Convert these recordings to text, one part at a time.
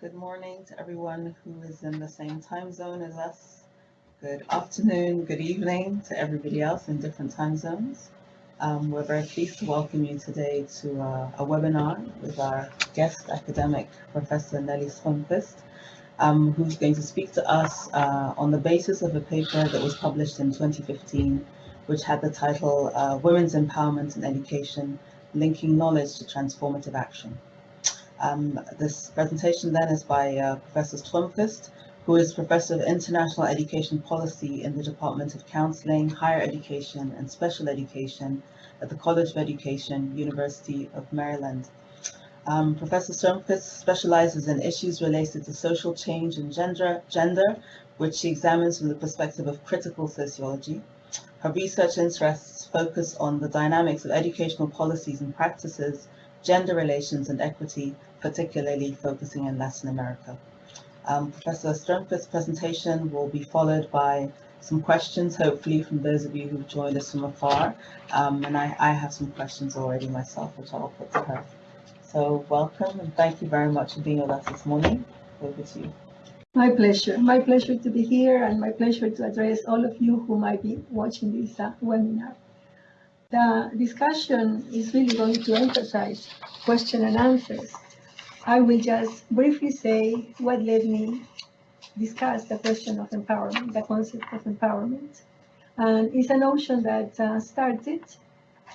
Good morning to everyone who is in the same time zone as us. Good afternoon, good evening to everybody else in different time zones. Um, we're very pleased to welcome you today to uh, a webinar with our guest academic, Professor Nelly Stromquist, um, who's going to speak to us uh, on the basis of a paper that was published in 2015, which had the title uh, Women's Empowerment and Education, Linking Knowledge to Transformative Action. Um, this presentation then is by uh, Professor Stromquist, who is Professor of International Education Policy in the Department of Counseling, Higher Education and Special Education at the College of Education, University of Maryland. Um, Professor Stromquist specializes in issues related to social change and gender, gender, which she examines from the perspective of critical sociology. Her research interests focus on the dynamics of educational policies and practices, gender relations and equity, particularly focusing in Latin America. Um, Professor Stromquist's presentation will be followed by some questions, hopefully from those of you who've joined us from afar. Um, and I, I, have some questions already myself, which I'll put to her. So welcome and thank you very much for being with us this morning. Over to you. My pleasure. My pleasure to be here and my pleasure to address all of you who might be watching this uh, webinar. The discussion is really going to emphasize question and answers I will just briefly say what led me discuss the question of empowerment, the concept of empowerment. And it's a notion that uh, started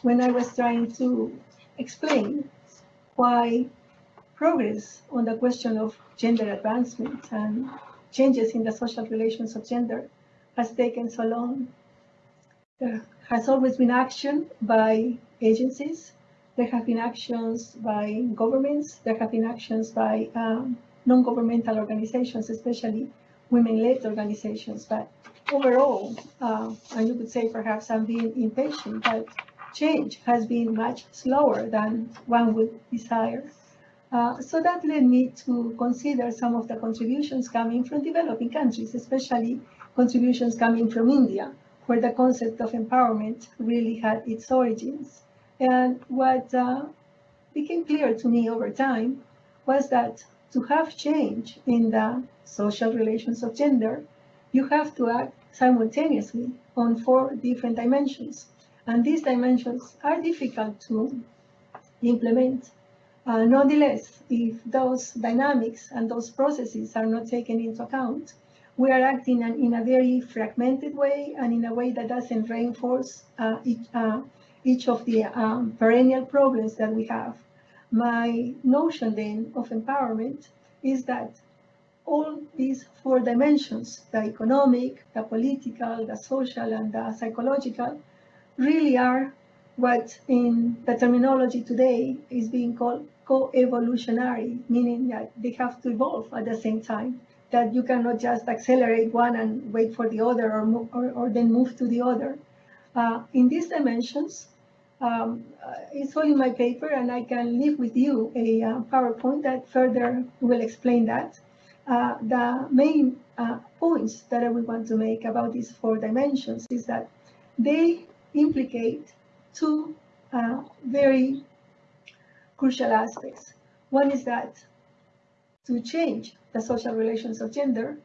when I was trying to explain why progress on the question of gender advancement and changes in the social relations of gender has taken so long. There has always been action by agencies, there have been actions by governments. There have been actions by um, non-governmental organizations, especially women-led organizations. But overall, uh, and you could say perhaps I'm being impatient, but change has been much slower than one would desire. Uh, so that led me to consider some of the contributions coming from developing countries, especially contributions coming from India, where the concept of empowerment really had its origins. And what uh, became clear to me over time was that to have change in the social relations of gender, you have to act simultaneously on four different dimensions. And these dimensions are difficult to implement. Uh, nonetheless, if those dynamics and those processes are not taken into account, we are acting in a very fragmented way and in a way that doesn't reinforce uh, uh, each of the um, perennial problems that we have. My notion then of empowerment is that all these four dimensions, the economic, the political, the social, and the psychological, really are what in the terminology today is being called co-evolutionary, meaning that they have to evolve at the same time, that you cannot just accelerate one and wait for the other or, or, or then move to the other. Uh, in these dimensions, um, uh, it's all in my paper and I can leave with you a uh, PowerPoint that further will explain that. Uh, the main uh, points that I would want to make about these four dimensions is that they implicate two uh, very crucial aspects. One is that to change the social relations of gender,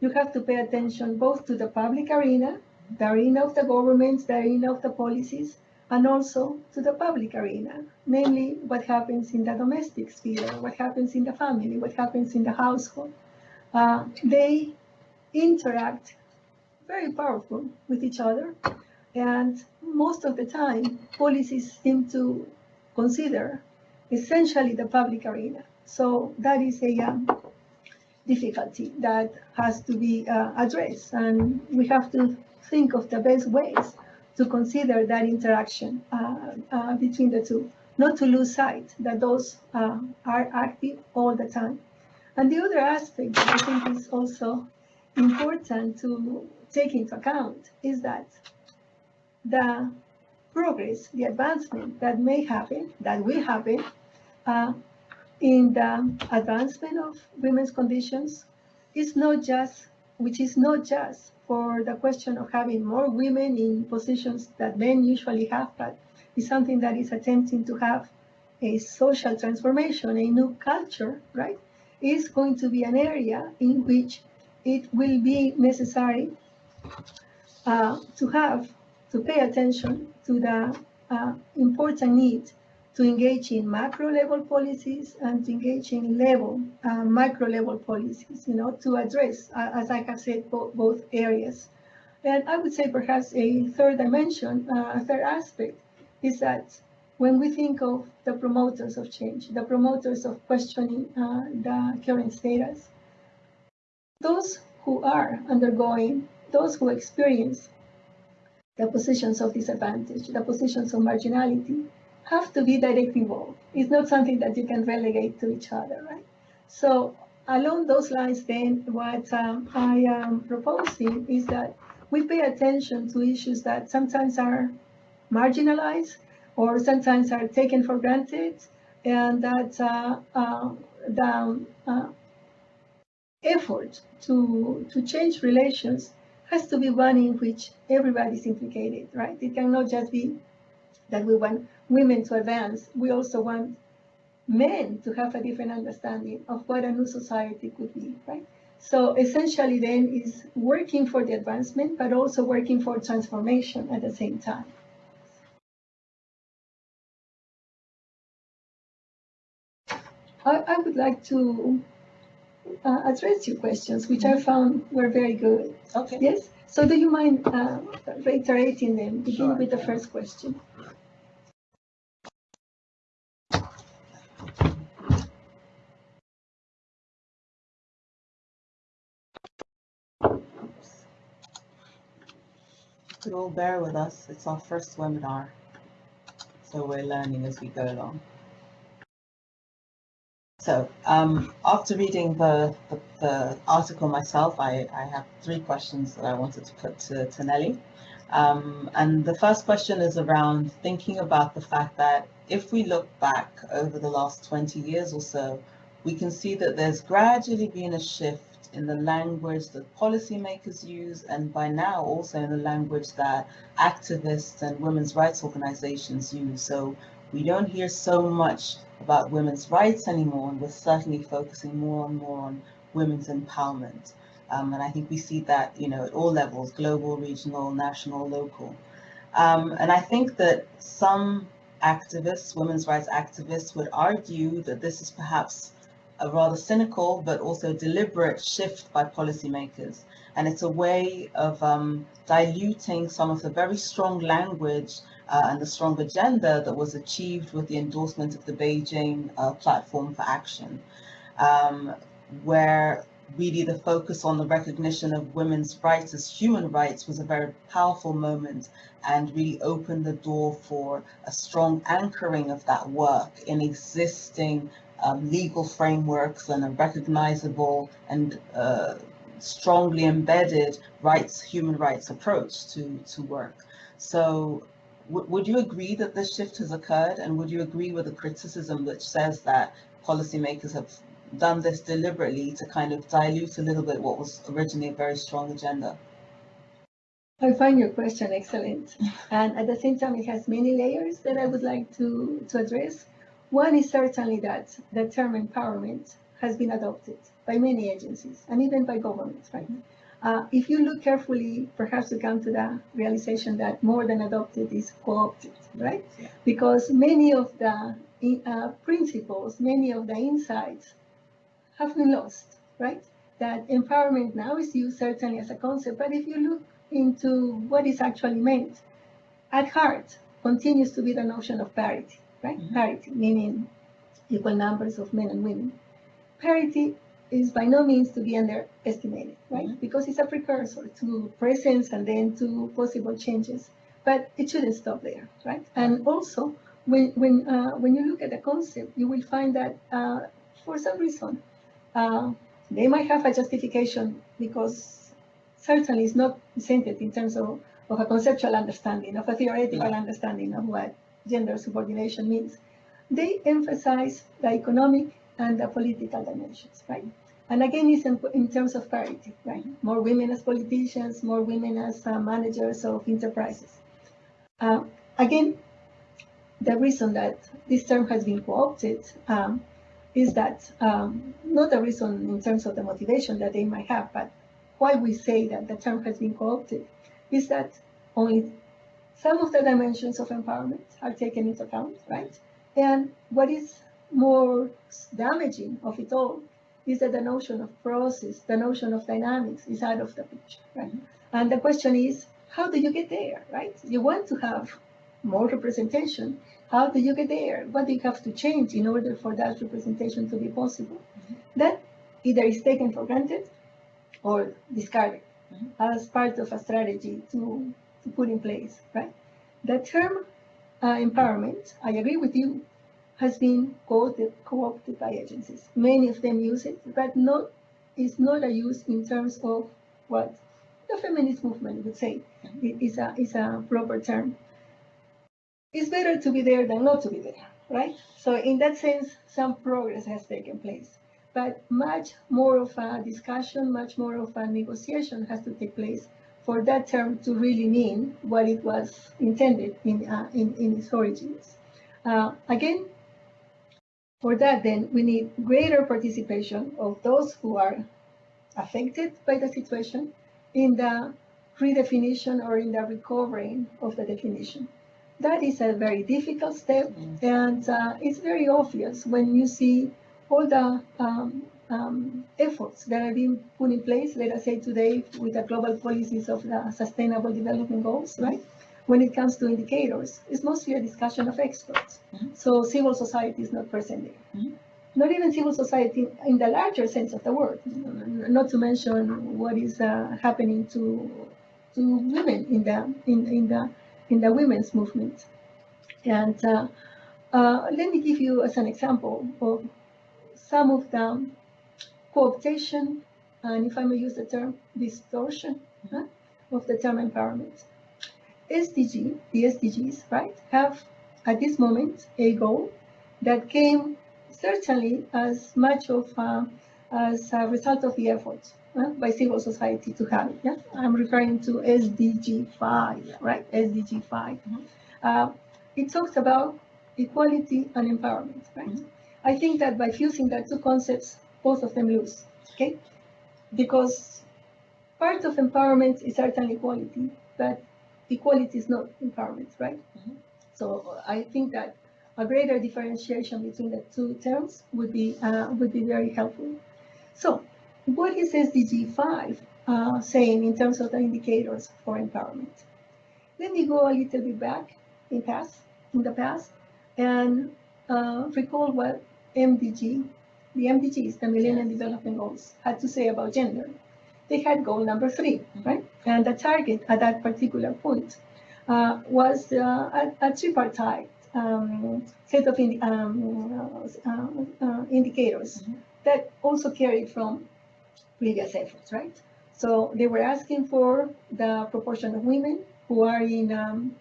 you have to pay attention both to the public arena, the arena of the governments, the arena of the policies, and also to the public arena, namely what happens in the domestic sphere, what happens in the family, what happens in the household. Uh, they interact very powerful with each other, and most of the time, policies seem to consider essentially the public arena. So that is a um, difficulty that has to be uh, addressed, and we have to think of the best ways to consider that interaction uh, uh, between the two, not to lose sight that those uh, are active all the time. And the other aspect that I think is also important to take into account is that the progress, the advancement that may happen, that will happen, uh, in the advancement of women's conditions is not just, which is not just for the question of having more women in positions that men usually have, but it's something that is attempting to have a social transformation, a new culture, right? is going to be an area in which it will be necessary uh, to have, to pay attention to the uh, important need to engage in macro level policies and to engage in level, uh, micro level policies, you know, to address, uh, as I have said, bo both areas. And I would say perhaps a third dimension, uh, a third aspect is that when we think of the promoters of change, the promoters of questioning uh, the current status, those who are undergoing, those who experience the positions of disadvantage, the positions of marginality, have to be directly involved. It's not something that you can relegate to each other, right? So along those lines, then, what um, I am proposing is that we pay attention to issues that sometimes are marginalized or sometimes are taken for granted, and that uh, uh, the uh, effort to, to change relations has to be one in which everybody is implicated, right? It cannot just be that we want women to advance. We also want men to have a different understanding of what a new society could be, right? So essentially then is working for the advancement, but also working for transformation at the same time. I, I would like to uh, address your questions, which I found were very good. Okay. Yes? So do you mind uh, reiterating them? Begin Sure, with the yeah. first question. All bear with us. It's our first webinar. So we're learning as we go along. So um, after reading the, the, the article myself, I, I have three questions that I wanted to put to, to Nelly. Um, and the first question is around thinking about the fact that if we look back over the last 20 years or so, we can see that there's gradually been a shift in the language that policymakers use and by now also in the language that activists and women's rights organizations use. So we don't hear so much about women's rights anymore, and we're certainly focusing more and more on women's empowerment. Um, and I think we see that, you know, at all levels, global, regional, national, local. Um, and I think that some activists, women's rights activists would argue that this is perhaps a rather cynical but also deliberate shift by policymakers. And it's a way of um, diluting some of the very strong language uh, and the strong agenda that was achieved with the endorsement of the Beijing uh, Platform for Action, um, where really the focus on the recognition of women's rights as human rights was a very powerful moment and really opened the door for a strong anchoring of that work in existing um, legal frameworks and a recognizable and uh, strongly embedded rights, human rights approach to, to work. So would you agree that this shift has occurred? And would you agree with the criticism which says that policymakers have done this deliberately to kind of dilute a little bit what was originally a very strong agenda? I find your question excellent. And at the same time, it has many layers that I would like to, to address. One is certainly that the term empowerment has been adopted by many agencies and even by governments, right? Uh, if you look carefully, perhaps you come to the realization that more than adopted is co-opted, right? Yeah. Because many of the uh, principles, many of the insights have been lost, right? That empowerment now is used certainly as a concept, but if you look into what is actually meant, at heart continues to be the notion of parity, right? Mhm. Parity, meaning equal numbers of men and women. Parity is by no means to be underestimated, right? Mhm. Because it's a precursor to presence and then to possible changes. But it shouldn't stop there, right? And also, when when uh, when you look at the concept, you will find that uh, for some reason uh, they might have a justification because certainly it's not presented in terms of, of a conceptual understanding, of a theoretical Yeah. understanding of what gender subordination means. They emphasize the economic and the political dimensions, right? And again, it's in, in terms of parity, right? More women as politicians, more women as uh, managers of enterprises. Uh, again, the reason that this term has been co-opted um, is that um, not the reason in terms of the motivation that they might have, but why we say that the term has been co-opted is that only some of the dimensions of empowerment are taken into account, right? And what is more damaging of it all is that the notion of process, the notion of dynamics is out of the picture, right? And the question is, how do you get there, right? You want to have more representation. How do you get there? What do you have to change in order for that representation to be possible? That either is taken for granted or discarded Mhm. as part of a strategy to, to put in place, right? The term uh, empowerment, I agree with you, has been co-opted, by agencies. Many of them use it, but not, it's not a use in terms of what the feminist movement would say it is a, is a proper term. It's better to be there than not to be there, right? So in that sense, some progress has taken place, but much more of a discussion, much more of a negotiation has to take place for that term to really mean what it was intended in, uh, in, in its origins. Uh, again, for that, then we need greater participation of those who are affected by the situation in the redefinition or in the recovering of the definition. That is a very difficult step, Mm. and uh, it's very obvious when you see all the um, um, efforts that are being put in place, let us say today, with the global policies of the Sustainable Development Goals, right? When it comes to indicators, it's mostly a discussion of experts. Mhm. So civil society is not present there. Mhm. Not even civil society in the larger sense of the word, not to mention what is uh, happening to to women in the in, in the in the women's movement. And uh, uh, let me give you as an example of some of the cooptation, and if I may use the term, distortion huh, of the term empowerment. SDG, the SDGs, right, have at this moment a goal that came certainly as much of uh, as a result of the efforts uh, by civil society to have it. Yeah? I'm referring to SDG 5, right? SDG 5. Uh, it talks about equality and empowerment, right? Mhm. I think that by fusing the two concepts, both of them lose, okay? Because part of empowerment is certainly equality, but equality is not empowerment, right? Mhm. So I think that a greater differentiation between the two terms would be uh, would be very helpful. So, what is SDG 5 uh, saying in terms of the indicators for empowerment? Let me go a little bit back in past in the past and uh, recall what MDG, the MDGs, the Millennium Development Goals, had to say about gender. They had goal number 3 Mhm. right? And the target at that particular point uh, was uh, a, a tripartite um, set of indi- um, uh, uh, uh, indicators Mhm. that also carried from previous efforts, right? So they were asking for the proportion of women who are in um,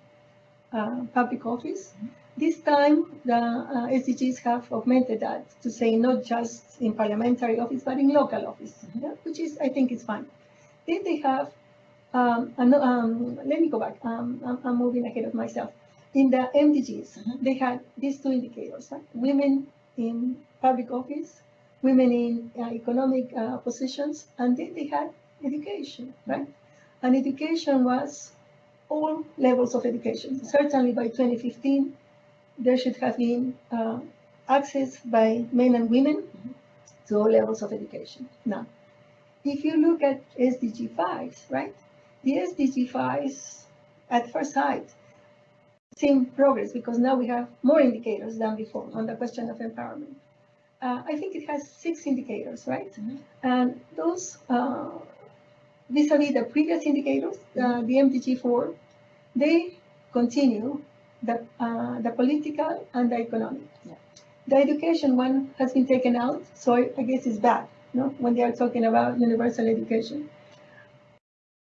uh, public office. This time, the uh, SDGs have augmented that to say not just in parliamentary office, but in local office, Mhm. yeah, which is, I think, is fine. Then they have, um, um, let me go back. Um, I'm, I'm moving ahead of myself. In the MDGs, Mhm. they had these two indicators: right? women in public office, women in uh, economic uh, positions, and then they had education, right? And education was all levels of education. Certainly by 2015, there should have been uh, access by men and women to all levels of education. Now, if you look at SDG 5, right? The SDG 5s at first sight seem progress because now we have more indicators than before on the question of empowerment. Uh, I think it has six indicators, right? Mhm. And those, uh, vis-a-vis the previous indicators, uh, the MDG4, they continue the, uh, the political and the economic. Yeah. The education one has been taken out, so I, guess it's bad, no? When they are talking about universal education.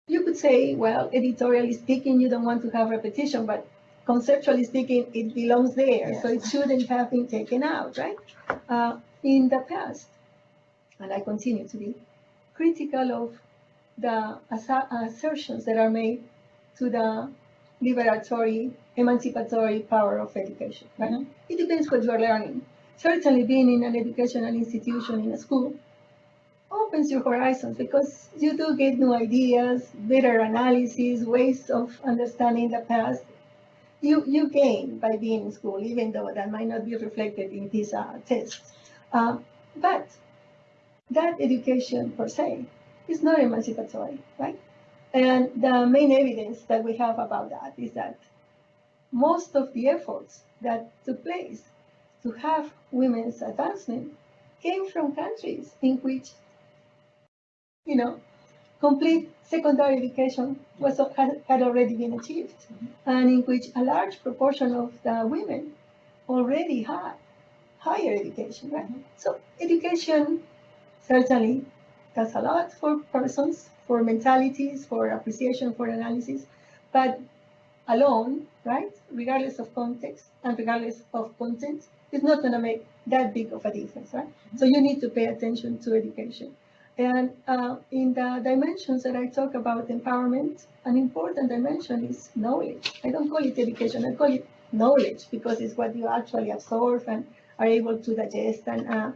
You could say, well, editorially speaking, you don't want to have repetition, but conceptually speaking, it belongs there, so it shouldn't have been taken out, right? Uh, in the past, and I continue to be critical of the assertions that are made to the liberatory, emancipatory power of education, right? Mhm. It depends what you are learning. certainly being in an educational institution in a school opens your horizons because you do get new ideas, better analysis, ways of understanding the past. You, you gain by being in school, even though that might not be reflected in these uh, tests. Uh, but that education per se is not emancipatory, right? And the main evidence that we have about that is that most of the efforts that took place to have women's advancement came from countries in which, you know, complete secondary education was had, had already been achieved, mm-hmm. and in which a large proportion of the women already had higher education, right? Mm-hmm. So education certainly does a lot for persons, for mentalities, for appreciation, for analysis, but alone, right, regardless of context and regardless of content, is not going to make that big of a difference, right? So you need to pay attention to education. And uh, in the dimensions that I talk about empowerment, an important dimension is knowledge. I don't call it education, I call it knowledge because it's what you actually absorb and are able to digest and, uh,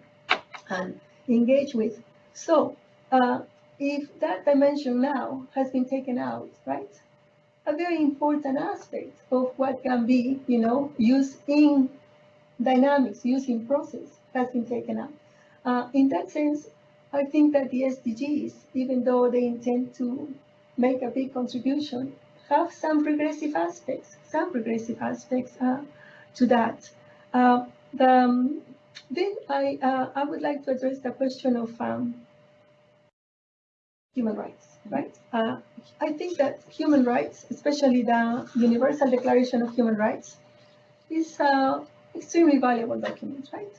and engage with. So uh, if that dimension now has been taken out, right? A very important aspect of what can be, you know, used in dynamics, used in process has been taken out. Uh, in that sense, I think that the SDGs, even though they intend to make a big contribution, have some regressive aspects, some regressive aspects uh, to that. Uh, the, um, then I, uh, I would like to address the question of um, human rights, right? Mm-hmm. Uh, I think that human rights, especially the Universal Declaration of Human Rights, is an extremely valuable document, right?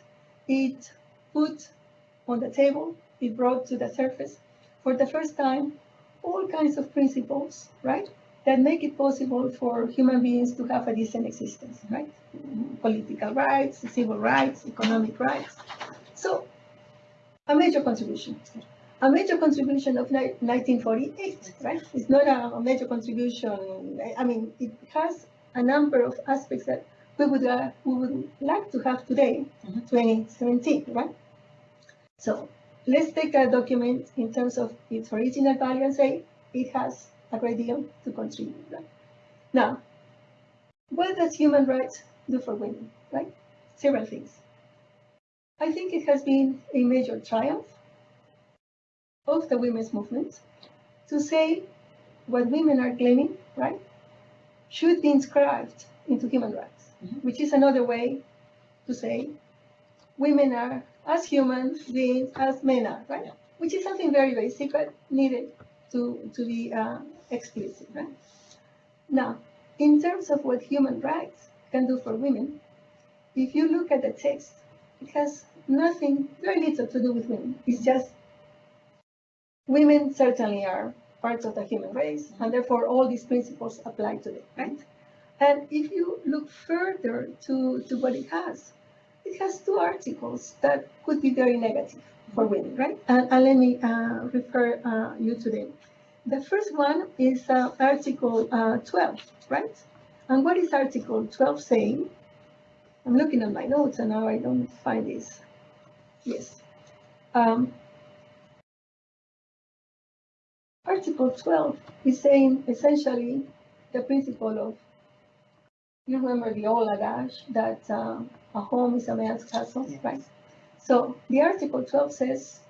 It put on the table, it brought to the surface for the first time all kinds of principles, right? That make it possible for human beings to have a decent existence, right? Mm-hmm. Political rights, civil rights, economic rights. So, a major contribution a major contribution of 1948, right? It's not a, major contribution. I mean, it has a number of aspects that we would, uh, we would like to have today, mm -hmm. 2017, right? So let's take a document in terms of its original value and say it has a great deal to contribute, right? Now, what does human rights do for women, right? Several things. I think it has been a major triumph of the women's movement to say what women are claiming, right, should be inscribed into human rights, mm -hmm. which is another way to say women are as human beings as men are, right? Yeah. Which is something very basic but needed to, to be uh, explicit, right? Now, in terms of what human rights can do for women, if you look at the text, it has nothing, very little to do with women. It's just women certainly are parts of the human race, and therefore all these principles apply to them, right? And if you look further to, to what it has, it has two articles that could be very negative for women, right? And, and let me uh, refer uh, you to them. The first one is uh, Article uh, 12, right? And what is Article 12 saying? I'm looking at my notes and now I don't find this. Yes. Um, Article 12 is saying essentially the principle of, you remember the old adage that uh, a home is a man's castle, yes. right? So the Article 12 says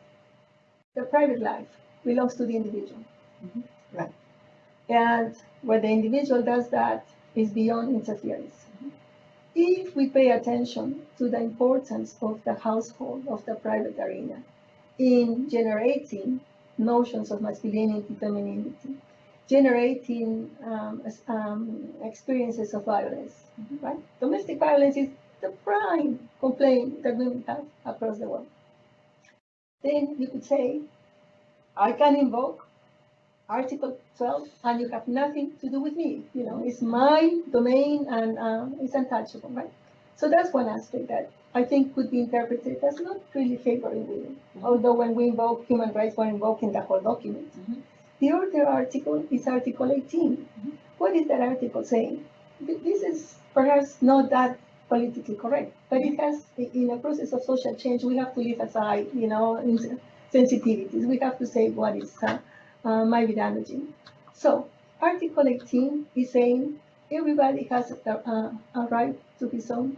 the private life belongs to the individual. Mm -hmm. Right. And where the individual does that is beyond interference. Mm -hmm. If we pay attention to the importance of the household, of the private arena, in generating notions of masculinity, femininity, generating um, um, experiences of violence, right? Domestic violence is the prime complaint that women have across the world. Then you could say, I can invoke Article 12 and you have nothing to do with me. You know, it's my domain and um, it's untouchable, right? So that's one aspect that I think could be interpreted as not really favoring women. Mm -hmm. Although when we invoke human rights, we're invoking the whole document. Mm -hmm. The other article is Article 18. Mm -hmm. What is that article saying? This is perhaps not that politically correct. But it has, in a process of social change, we have to leave aside, you know, sensitivities. We have to say what is uh, uh, might be damaging. So Article 18 is saying everybody has a, a, a right to his own,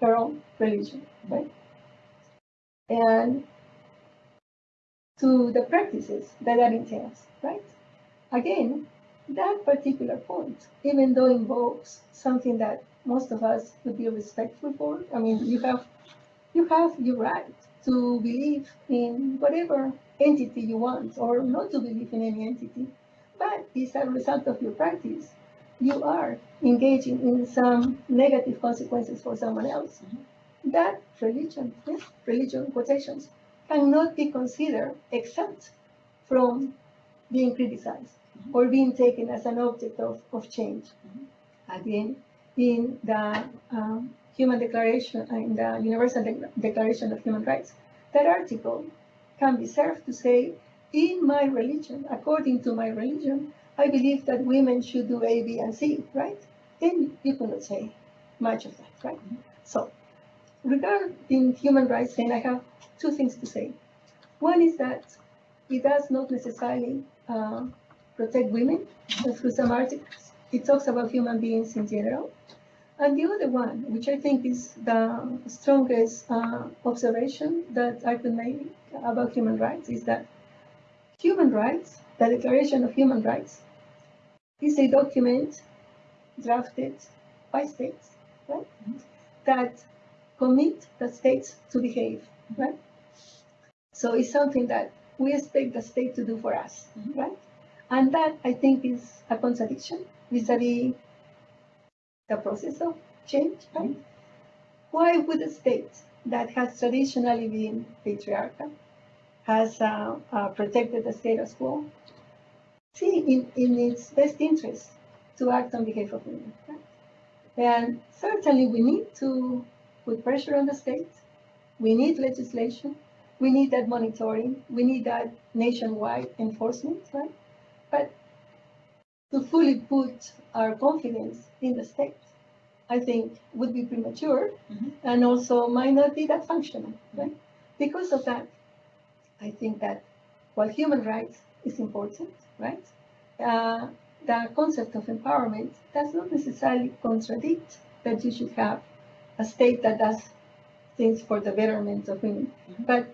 her own religion, right? And to the practices that that entails, right? Again, that particular point, even though invokes something that most of us would be respectful for, I mean, you have, you have your right to believe in whatever entity you want, or not to believe in any entity, but it's a result of your practice. You are engaging in some negative consequences for someone else. That religion, yes, religion quotations, cannot be considered exempt from being criticized or being taken as an object of, of change. Again, in the um, Human Declaration, uh, in the Universal Dec- Declaration of Human Rights, that article can be served to say, in my religion, according to my religion, I believe that women should do A, B, and C, right? Then you cannot say much of that, right? So, regarding human rights, then I have two things to say. One is that it does not necessarily uh, protect women through some articles. It talks about human beings in general. And the other one, which I think is the strongest uh, observation that I could make about human rights, is that human rights, the Declaration of Human Rights, is a document drafted by states, right? That commit the states to behave, right? So it's something that we expect the state to do for us, Mhm. right? And that I think is a contradiction vis-a-vis the process of change, right? Why would a state that has traditionally been patriarchal, has uh, uh, protected the status quo, see in, in its best interest to act on behalf of women? Right? And certainly we need to put pressure on the state. We need legislation. We need that monitoring. We need that nationwide enforcement, right? But to fully put our confidence in the state, I think would be premature Mhm. and also might not be that functional, right? Because of that, I think that while human rights is important, right? Uh, the concept of empowerment does not necessarily contradict that you should have a state that does things for the betterment of women, Mhm. but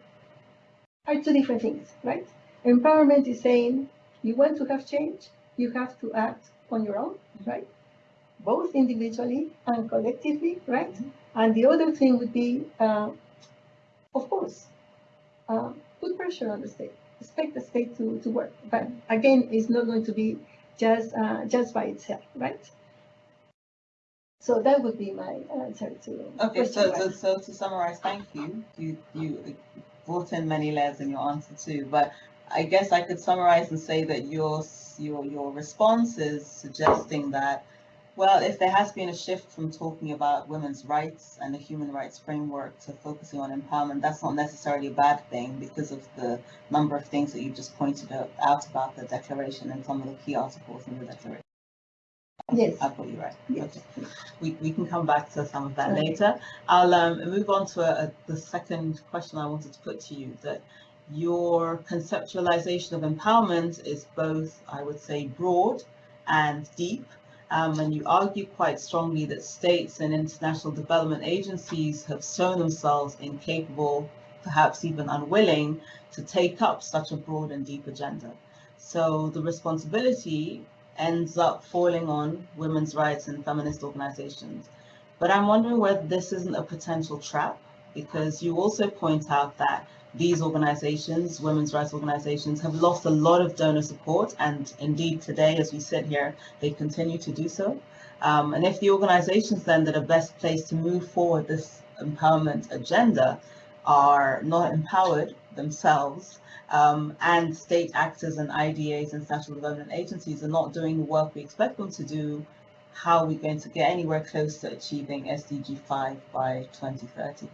are two different things, right? Empowerment is saying you want to have change, you have to act on your own, right? Both individually and collectively, right? And the other thing would be, uh, of course, uh, put pressure on the state, expect the state to, to work. But again, it's not going to be just uh, just by itself, right? So that would be my answer to Okay, so, so, so to summarize, thank you. You, you brought in many layers in your answer too, but I guess I could summarize and say that your, your, your response is suggesting that, well, if there has been a shift from talking about women's rights and the human rights framework to focusing on empowerment, that's not necessarily a bad thing because of the number of things that you just pointed out out about the declaration and some of the key articles in the declaration. Yes. I've got you right. Yes. Okay we, we can come back to some of that Okay. later. I'll um, move on to a, a- the second question I wanted to put to you, that your conceptualization of empowerment is both, I would say, broad and deep. Um, and you argue quite strongly that states and international development agencies have shown themselves incapable, perhaps even unwilling, to take up such a broad and deep agenda. So the responsibility ends up falling on women's rights and feminist organizations. But I'm wondering whether this isn't a potential trap, because you also point out that these organizations, women's rights organizations, have lost a lot of donor support, and indeed today, as we sit here, they continue to do so. Um, and if the organizations then that are best placed to move forward this empowerment agenda are not empowered themselves, um, and state actors and IDAs and national development agencies are not doing the work we expect them to do, how are we going to get anywhere close to achieving SDG 5 by 2030?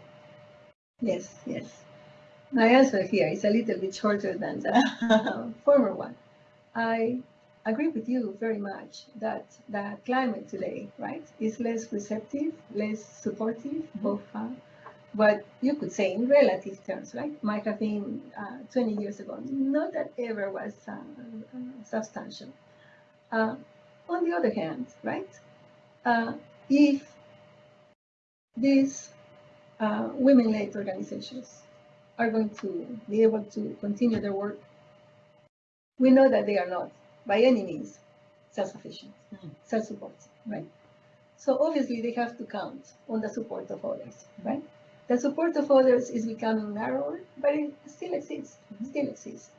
Yes, yes. My answer here is a little bit shorter than the uh, former one. I agree with you very much that the climate today, right, is less receptive, less supportive of uh, what you could say in relative terms, right, might have been uh, 20 years ago. Not that ever was uh, uh, substantial. Uh, on the other hand, right, uh, if these uh, women-led organizations are going to be able to continue their work, we know that they are not by any means self-sufficient, Mhm. self-supporting, right? So obviously they have to count on the support of others, right? The support of others is becoming narrower, but it still exists, still exists.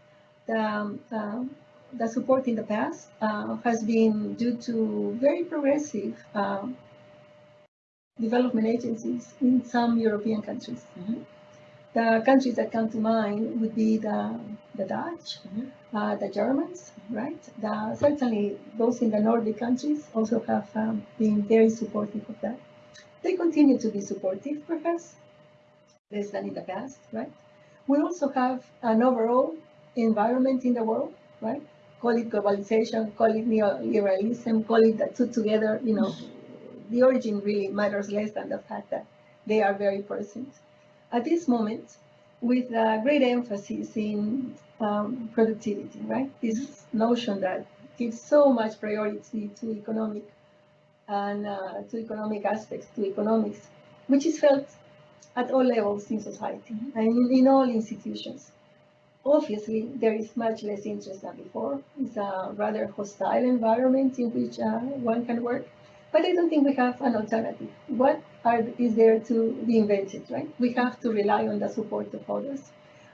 The, um, um, the support in the past uh, has been due to very progressive um, development agencies in some European countries. Mhm. The countries that come to mind would be the, the Dutch, Mhm. uh, the Germans, right? The, certainly those in the Nordic countries also have um, been very supportive of that. They continue to be supportive, perhaps, less than in the past, right? We also have an overall environment in the world, right? Call it globalization, call it neoliberalism, call it the two together, you know, the origin really matters less than the fact that they are very present. At this moment, with a great emphasis in um, productivity, right? This notion that gives so much priority to economic and uh, to economic aspects, to economics, which is felt at all levels in society Mhm. and in, in all institutions. Obviously, there is much less interest than before. It's a rather hostile environment in which uh, one can work. But I don't think we have an alternative. What are, is there to be invented, right? We have to rely on the support of others.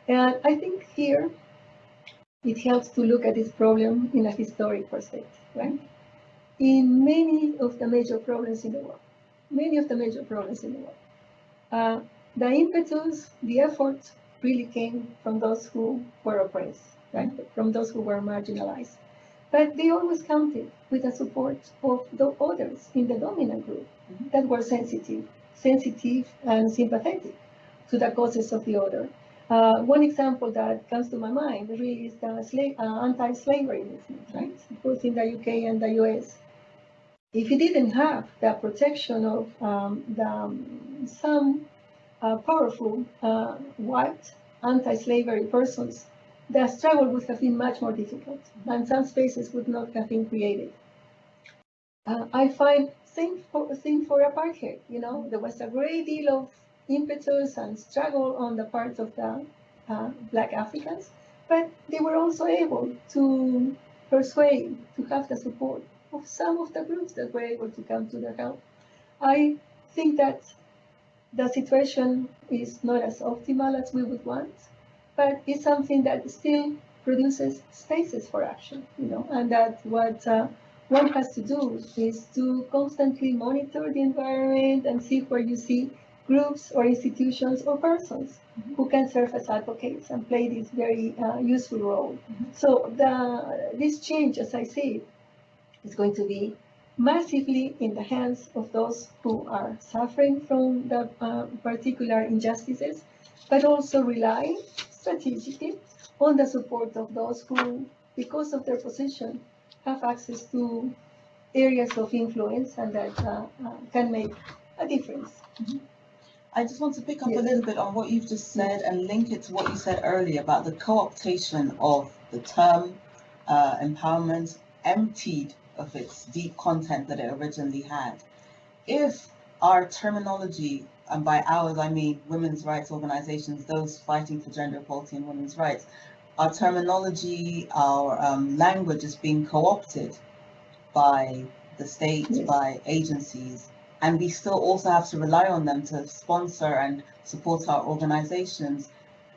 And I think here it helps to look at this problem in a historic perspective, right? In many of the major problems in the world, many of the major problems in the world, uh, the impetus, the effort really came from those who were oppressed, right? From those who were marginalized. But they always counted with the support of the others in the dominant group. That were sensitive, sensitive and sympathetic to the causes of the other. Uh, one example that comes to my mind really is the uh, anti-slavery movement, right? Both in the UK and the US. If it didn't have the protection of um, the, um, some uh, powerful uh, white anti-slavery persons, the struggle would have been much more difficult, and some spaces would not have been created. Uh, I find same for same for apartheid. You know, there was a great deal of impetus and struggle on the part of the uh, Black Africans, but they were also able to persuade, to have the support of some of the groups that were able to come to their help. I think that the situation is not as optimal as we would want, but it's something that still produces spaces for action, you know, and that what uh, one has to do is to constantly monitor the environment and see where you see groups or institutions or persons who can serve as advocates and play this very uh, useful role. Mhm. So the this change, as I see it, is going to be massively in the hands of those who are suffering from the uh, particular injustices, but also relying strategically on the support of those who, because of their position, have access to areas of influence and that uh, uh, can make a difference. I just want to pick up a little bit on what you've just said and link it to what you said earlier about the co-optation of the term uh, empowerment emptied of its deep content that it originally had. If our terminology, and by ours I mean women's rights organizations, those fighting for gender equality and women's rights, our terminology, our um, language is being co-opted by the state, Yes. by agencies, and we still also have to rely on them to sponsor and support our organizations.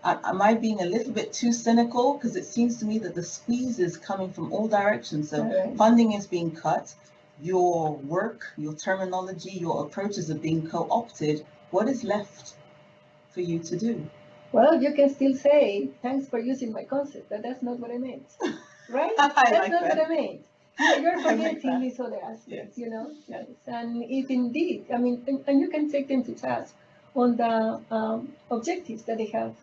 Am I being a little bit too cynical? Because it seems to me that the squeeze is coming from all directions. So Right. funding is being cut, your work, your terminology, your approaches are being co-opted. What is left for you to do? Well, you can still say, thanks for using my concept, but that's not what I meant, right? That's like not what. I meant. You- You're like forgetting that. these other aspects, Yes. you know? Yes. And if indeed, I mean, and, and you can take them to task on the um, objectives that they have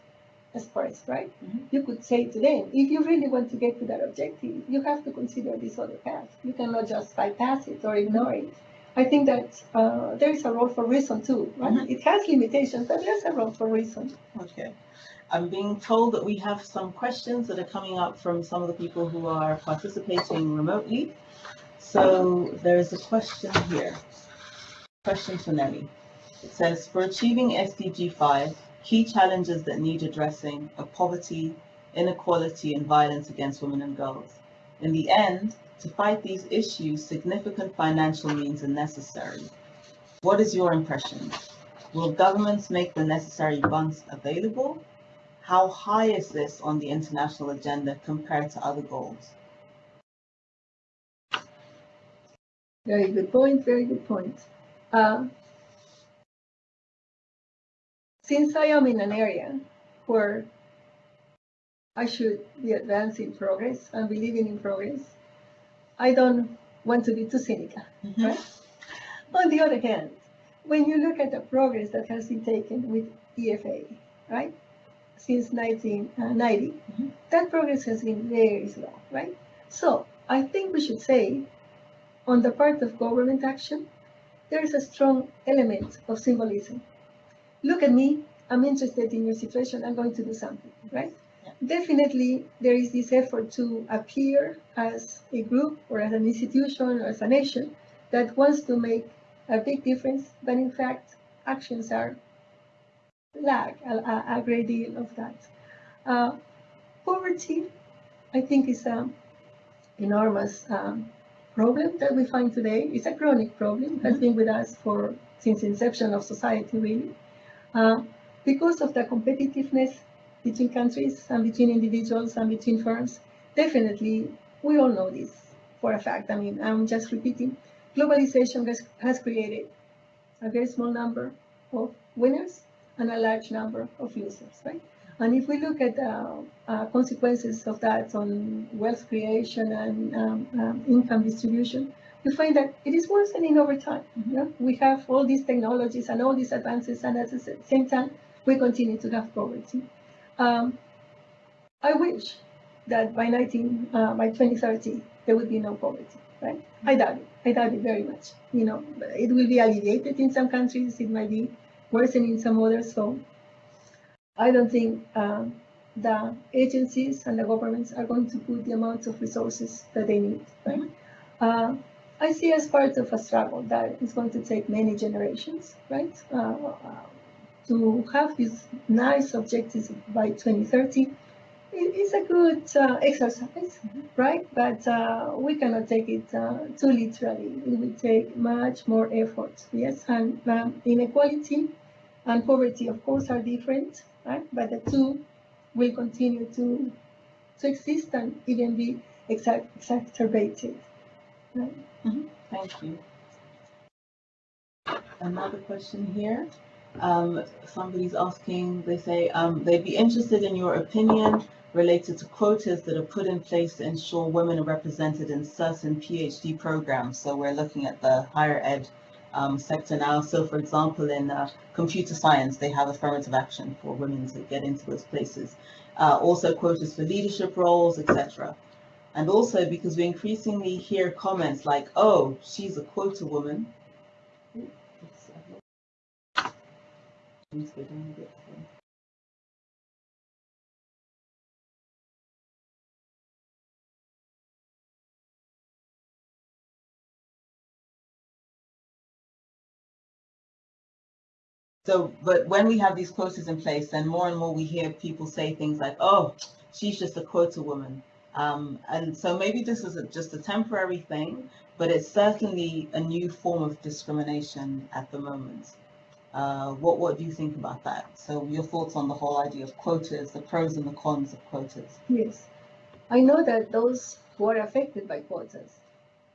expressed, right? Mhm. You could say to them, if you really want to get to that objective, you have to consider this other path. You cannot just bypass it or ignore it. I think that uh, there is a role for reason too, right? Mhm. It has limitations, but there's a role for reason. Okay. I'm being told that we have some questions that are coming up from some of the people who are participating remotely. So there is a question here. Question for Nelly. It says, for achieving SDG 5, key challenges that need addressing are poverty, inequality, and violence against women and girls. In the end, to fight these issues, significant financial means are necessary. What is your impression? Will governments make the necessary funds available? How high is this on the international agenda compared to other goals? Very good point, very good point. Uh, since I am in an area where I should be advancing progress and believing in progress, I don't want to be too cynical. Right? On the other hand, when you look at the progress that has been taken with EFA, right, since 1990, Mhm. that progress has been very slow, right? So I think we should say, on the part of government action, there is a strong element of symbolism. Look at me, I'm interested in your situation, I'm going to do something, right? Definitely, there is this effort to appear as a group or as an institution or as a nation that wants to make a big difference, but in fact, actions are lag a, a, great deal of that. Uh, poverty, I think, is an enormous um, problem that we find today. It's a chronic problem, has Mhm. been with us for since inception of society, really. Uh, because of the competitiveness between countries and between individuals and between firms, definitely, we all know this for a fact. I mean, I'm just repeating. Globalization has, has created a very small number of winners and a large number of losers, right? And if we look at uh, uh, consequences of that on wealth creation and um, um, income distribution, we find that it is worsening over time. Mhm. Yeah? We have all these technologies and all these advances, and at the same time, we continue to have poverty. Um, I wish that by 19, uh, by 2030, there would be no poverty, right? I doubt it. I doubt it very much. You know, it will be alleviated in some countries. It might be worsening in some others. So I don't think um, the agencies and the governments are going to put the amount of resources that they need, right? Uh, I see as part of a struggle that is going to take many generations, right? To have these nice objectives by 2030 i- is a good uh, exercise, right? But uh, we cannot take it uh, too literally. It will take much more effort, yes? And um, inequality and poverty, of course, are different, right? But the two will continue to, to exist and even be exac- exacerbated. right? Thank you. Another question here. Um, somebody's asking, they say, um, they'd be interested in your opinion related to quotas that are put in place to ensure women are represented in certain PhD programs. So we're looking at the higher ed um, sector now. So for example, in uh, computer science, they have affirmative action for women to get into those places. Uh, also quotas for leadership roles, etc. And also because we increasingly hear comments like, oh, she's a quota woman. Ooh, oops, I lost- To go down a. So, but when we have these quotas in place, then more and more we hear people say things like, oh, she's just a quota woman. Um, and so maybe this is a, just a temporary thing, but it's certainly a new form of discrimination at the moment. Uh, what, what do you think about that? So your thoughts on the whole idea of quotas, the pros and the cons of quotas? Yes. I know that those who are affected by quotas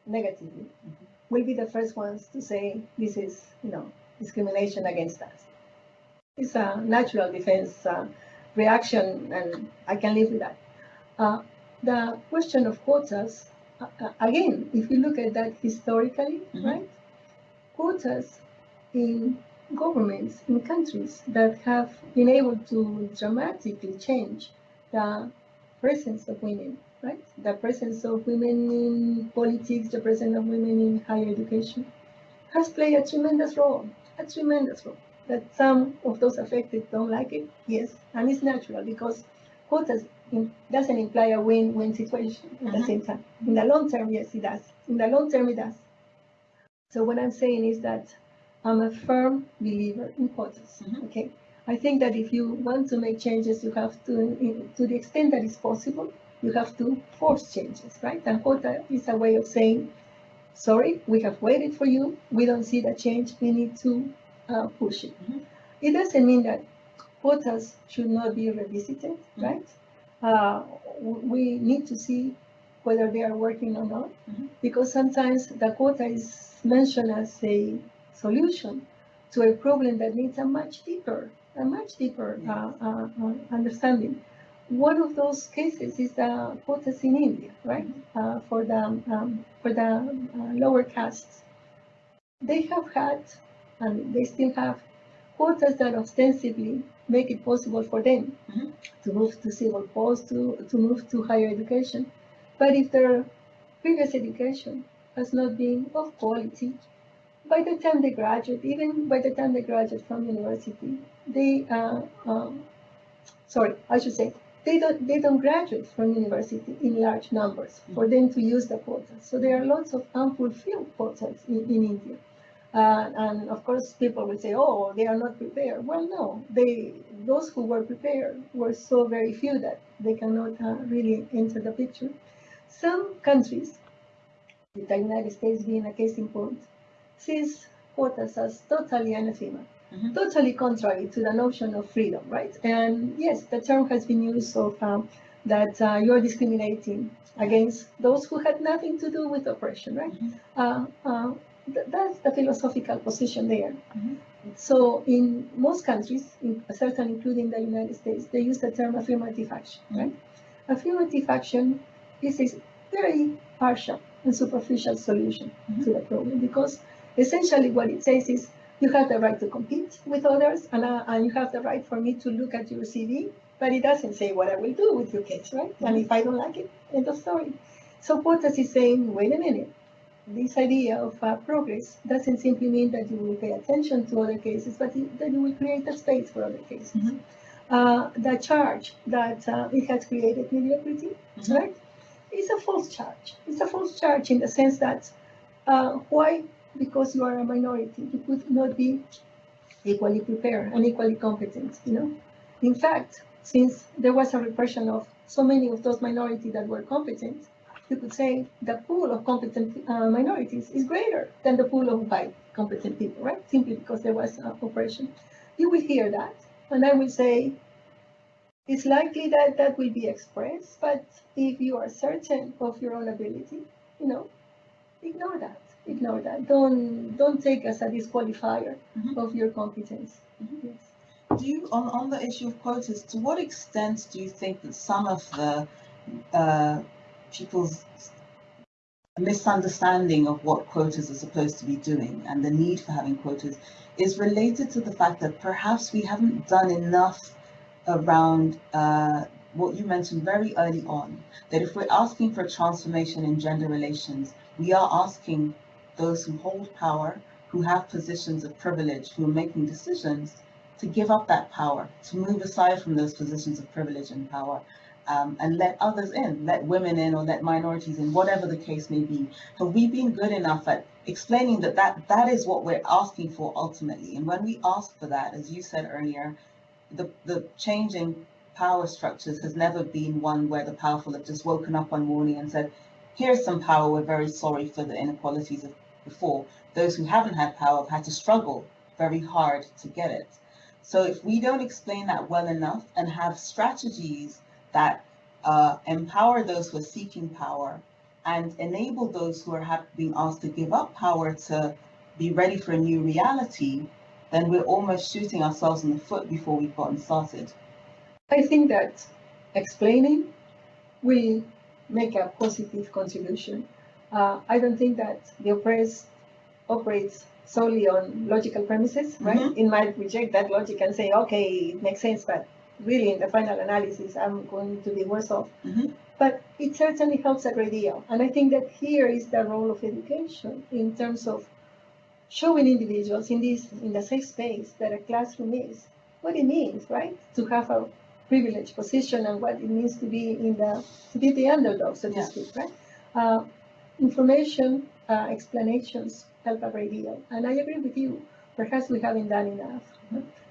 negatively will be the first ones to say this is, you know, discrimination against us. It's a natural defense uh, reaction, and I can live with that. Uh, the question of quotas, uh, uh, again, if you look at that historically, Mhm. right? Quotas in governments in countries that have been able to dramatically change the presence of women, right? The presence of women in politics, the presence of women in higher education has played a tremendous role, a tremendous role. That some of those affected don't like it, yes, and it's natural because quotas in, doesn't imply a win-win situation at the Mhm. same time. In the long term, yes, it does. In the long term, it does. So what I'm saying is that I'm a firm believer in quotas. Mhm. Okay, I think that if you want to make changes, you have to, to the extent that is possible, you have to force changes, right? And quota is a way of saying, sorry, we have waited for you. We don't see the change. We need to uh, push it. Mhm. It doesn't mean that quotas should not be revisited, Mhm. right? Uh, we need to see whether they are working or not, Mhm. because sometimes the quota is mentioned as a solution to a problem that needs a much deeper, a much deeper uh, uh, uh, understanding. One of those cases is the quotas in India, right? Uh, for the um, for the uh, lower castes, they have had, and they still have, quotas that ostensibly make it possible for them Mhm. to move to civil posts, to, to move to higher education. But if their previous education has not been of quality, by the time they graduate, even by the time they graduate from university, they, uh, um, sorry, I should say, they don't, they don't graduate from university in large numbers for them to use the quotas. So there are lots of unfulfilled quotas in, in India. Uh, and of course, people will say, "Oh, they are not prepared." Well, no, they those who were prepared were so very few that they cannot uh, really enter the picture. Some countries, the United States being a case in point, sees quotas as totally anathema, Mhm. totally contrary to the notion of freedom, right? And yes, the term has been used of um, that uh, you're discriminating against those who had nothing to do with oppression, right? Mhm. Uh, uh, th- that's the philosophical position there. Mhm. So in most countries, in, certainly including the United States, they use the term affirmative action, right? Affirmative action is a very partial and superficial solution to the problem because essentially what it says is you have the right to compete with others and, uh, and you have the right for me to look at your CV, but it doesn't say what I will do with your case, right? And if I don't like it, end of story. So quotas is saying, wait a minute, this idea of uh, progress doesn't simply mean that you will pay attention to other cases, but that you will create a space for other cases. Mhm. Uh, the charge that uh, it has created mediocrity, Mhm. right? It's a false charge. It's a false charge in the sense that uh, why? Because you are a minority, you could not be equally prepared and equally competent, you know? In fact, since there was a repression of so many of those minorities that were competent, you could say the pool of competent uh, minorities is greater than the pool of white competent people, right? Simply because there was uh, oppression. You will hear that, and I will say, it's likely that that will be expressed, but if you are certain of your own ability, you know, ignore that. Ignore that. Don't don't take as a disqualifier Mhm. of your competence. Mhm. Yes. Do you, on, on the issue of quotas, to what extent do you think that some of the uh, people's misunderstanding of what quotas are supposed to be doing and the need for having quotas is related to the fact that perhaps we haven't done enough around uh, what you mentioned very early on, that if we're asking for transformation in gender relations, we are asking those who hold power, who have positions of privilege, who are making decisions, to give up that power, to move aside from those positions of privilege and power, um, and let others in, let women in or let minorities in, whatever the case may be. Have we been good enough at explaining that that, that is what we're asking for ultimately? And when we ask for that, as you said earlier, the, the change in power structures has never been one where the powerful have just woken up one morning and said, here's some power, we're very sorry for the inequalities of before. Those who haven't had power have had to struggle very hard to get it. So if we don't explain that well enough and have strategies that uh, empower those who are seeking power and enable those who are being asked to give up power to be ready for a new reality, then we're almost shooting ourselves in the foot before we've gotten started. I think that explaining we make a positive contribution. Uh, I don't think that the oppressed operates solely on logical premises, right? Mhm. It might reject that logic and say, okay, it makes sense, but really in the final analysis, I'm going to be worse off. Mhm. But it certainly helps a great deal. And I think that here is the role of education in terms of showing individuals in this, in the safe space that a classroom is, what it means, right? To have a privileged position and what it means to be in the, to be the underdog, so to Yeah. speak, right? Uh, information, uh, explanations help a great deal. And I agree with you, perhaps we haven't done enough.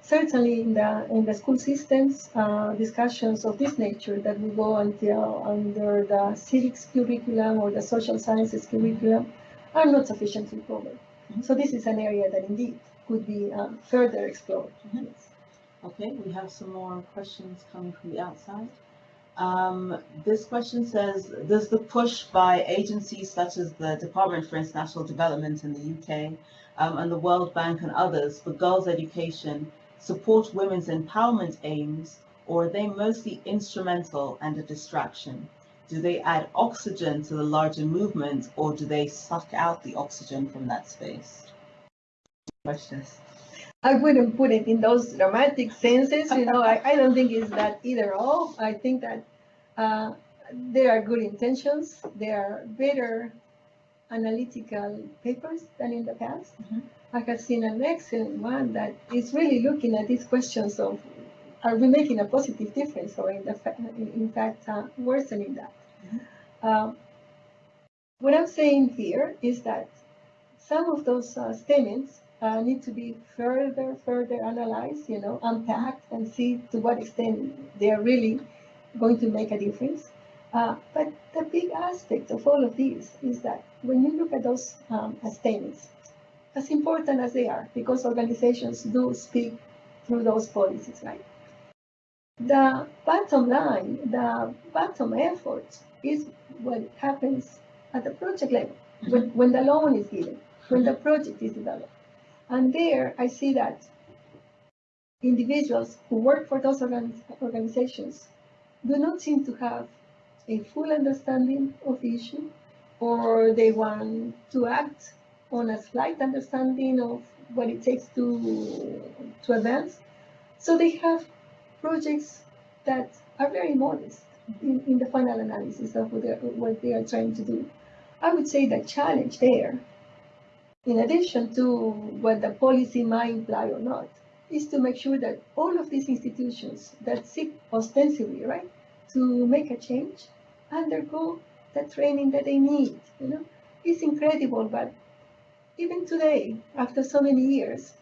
Certainly in the, in the school systems, uh, discussions of this nature that will go until under the civics curriculum or the social sciences curriculum are not sufficiently covered. Mhm. So this is an area that indeed could be uh, further explored. Mhm. Okay, we have some more questions coming from the outside. Um, this question says, does the push by agencies such as the Department for International Development in the UK um, and the World Bank and others for girls' education support women's empowerment aims, or are they mostly instrumental and a distraction? Do they add oxygen to the larger movement, or do they suck out the oxygen from that space? Questions? I wouldn't put it in those dramatic senses, you know, I, I don't think it's that either or. I think that uh, there are good intentions, there are better analytical papers than in the past. Mhm. I have seen an excellent one that is really looking at these questions of, are we making a positive difference or in, the fa- in fact uh, worsening that? Mhm. Um, what I'm saying here is that some of those uh, statements uh, need to be further, further analyzed, you know, unpacked and see to what extent they are really going to make a difference. Uh, but the big aspect of all of this is that when you look at those um, statements, as important as they are, because organizations do speak through those policies, right? The bottom line, the bottom effort is what happens at the project level, when, when the loan is given, when the project is developed. And there I see that individuals who work for those organizations do not seem to have a full understanding of the issue, or they want to act on a slight understanding of what it takes to, to advance. So they have projects that are very modest in, in the final analysis of what, what they are trying to do. I would say the challenge there, in addition to what the policy might imply or not, is to make sure that all of these institutions that seek ostensibly, right, to make a change, undergo the training that they need. You know, it's incredible, but even today, after so many years,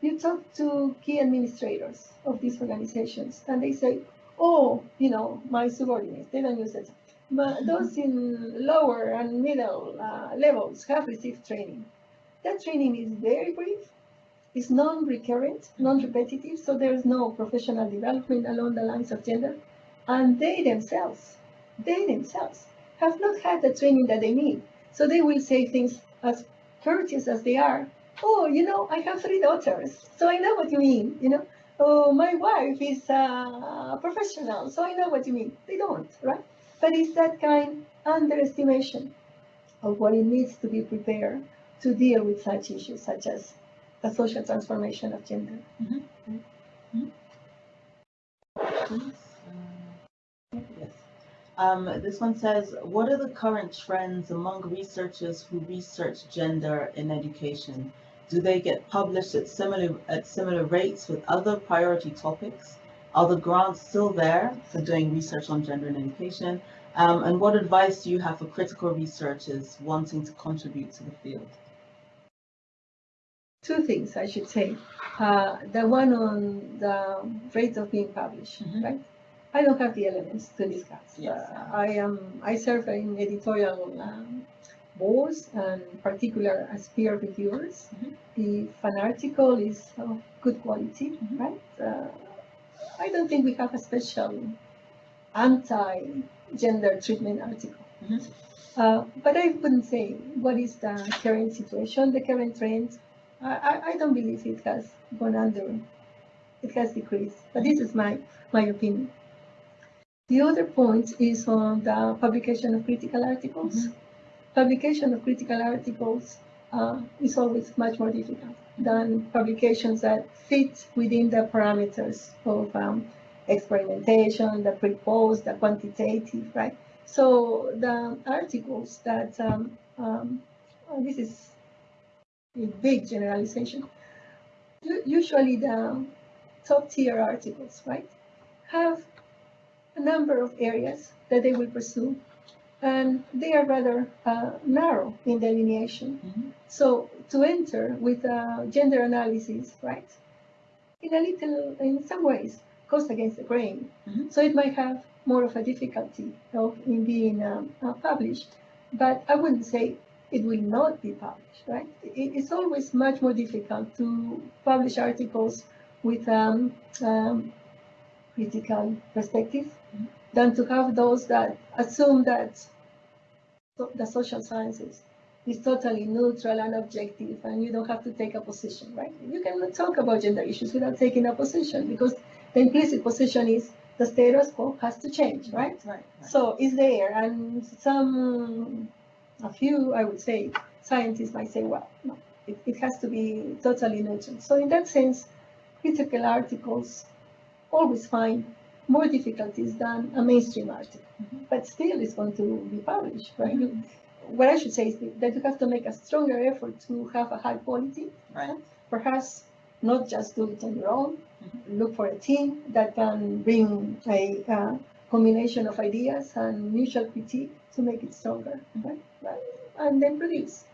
you talk to key administrators of these organizations, and they say, "Oh, you know, my subordinates, they don't use it. But those in lower and middle uh, levels have received training. That training is very brief, it's non-recurrent, non-repetitive, so there is no professional development along the lines of gender. And they themselves, they themselves have not had the training that they need. So they will say things as courteous as they are. Oh, you know, I have three daughters, so I know what you mean, you know. Oh, my wife is a professional, so I know what you mean. They don't, right? But it's that kind underestimation of what it needs to be prepared to deal with such issues, such as the social transformation of gender. Please, uh, Yes. Um, this one says, what are the current trends among researchers who research gender in education? Do they get published at similar, at similar rates with other priority topics? Are the grants still there for doing research on gender in education? Um, and what advice do you have for critical researchers wanting to contribute to the field? Two things, I should say. Uh, the one on the rate of being published, Mhm. right? I don't have the elements to discuss. Yes. Uh, I am, I serve in editorial um, boards and particular as peer reviewers. Mhm. If an article is of good quality, Mhm. right? Uh, I don't think we have a special anti-gender treatment article. Mhm. Uh, but I wouldn't say what is the current situation, the current trend. I, I, don't believe it has gone under, it has decreased, but this is my, my opinion. The other point is on the publication of critical articles. Publication of critical articles uh, is always much more difficult than publications that fit within the parameters of um, experimentation, the pre-post, the quantitative, right? So the articles that, um, um, this is a big generalization, usually the top tier articles, right, have a number of areas that they will pursue, and they are rather uh, narrow in delineation. Mhm. So to enter with a gender analysis, right, in a little, in some ways, goes against the grain. Mhm. So it might have more of a difficulty of in being um, uh, published, but I wouldn't say it will not be published, right? It, it's always much more difficult to publish articles with um, um, critical perspective than to have those that assume that the social sciences is totally neutral and objective and you don't have to take a position, right? You cannot talk about gender issues without taking a position because the implicit position is the status quo has to change, right? Right, right. So it's there, and some, a few, I would say, scientists might say, well, no, it, it has to be totally neutral. So in that sense, critical articles always find more difficulties than a mainstream article, Mhm. but still it's going to be published, right? You- What I should say is that you have to make a stronger effort to have a high quality, Right. perhaps not just do it on your own, Mhm. look for a team that can bring a uh, combination of ideas and mutual critique to make it stronger, right? Right. And then produce.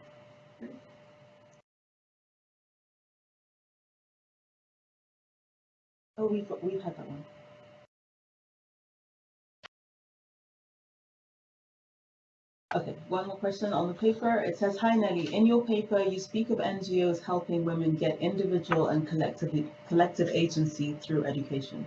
Oh, we've, got- we've had that one. Okay, one more question on the paper. It says, Hi Nelly, in your paper, you speak of NGOs helping women get individual and collective, collective agency through education.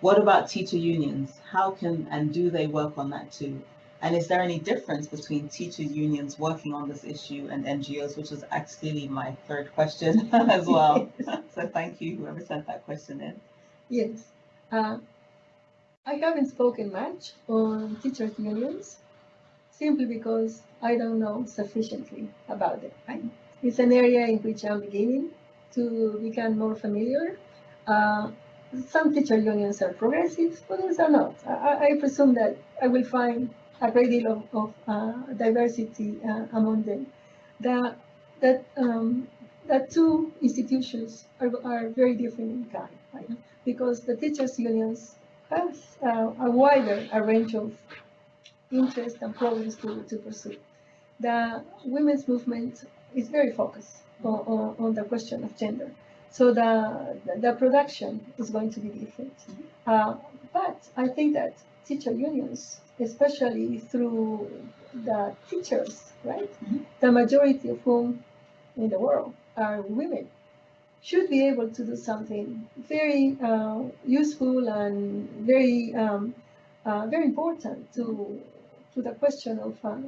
What about teacher unions? How can and do they work on that too? And is there any difference between teacher unions working on this issue and NGOs, which is actually my third question as well. So thank you, whoever sent that question in. Yes. Uh, I haven't spoken much on teachers' unions simply because I don't know sufficiently about it. It's an area in which I'm beginning to become more familiar. Uh, some teacher unions are progressive, others are not. I- I presume that I will find a great deal of, of uh, diversity uh, among them. That, that, um, that two institutions are, are very different in kind, right? Because the teachers' unions have uh, a wider a range of interests and problems to, to pursue. The women's movement is very focused on, on, on the question of gender. So the, the production is going to be different. Uh, but I think that teacher unions, especially through the teachers, right? Mhm. The majority of whom in the world are women, should be able to do something very uh, useful and very um, uh, very important to to the question of uh, uh,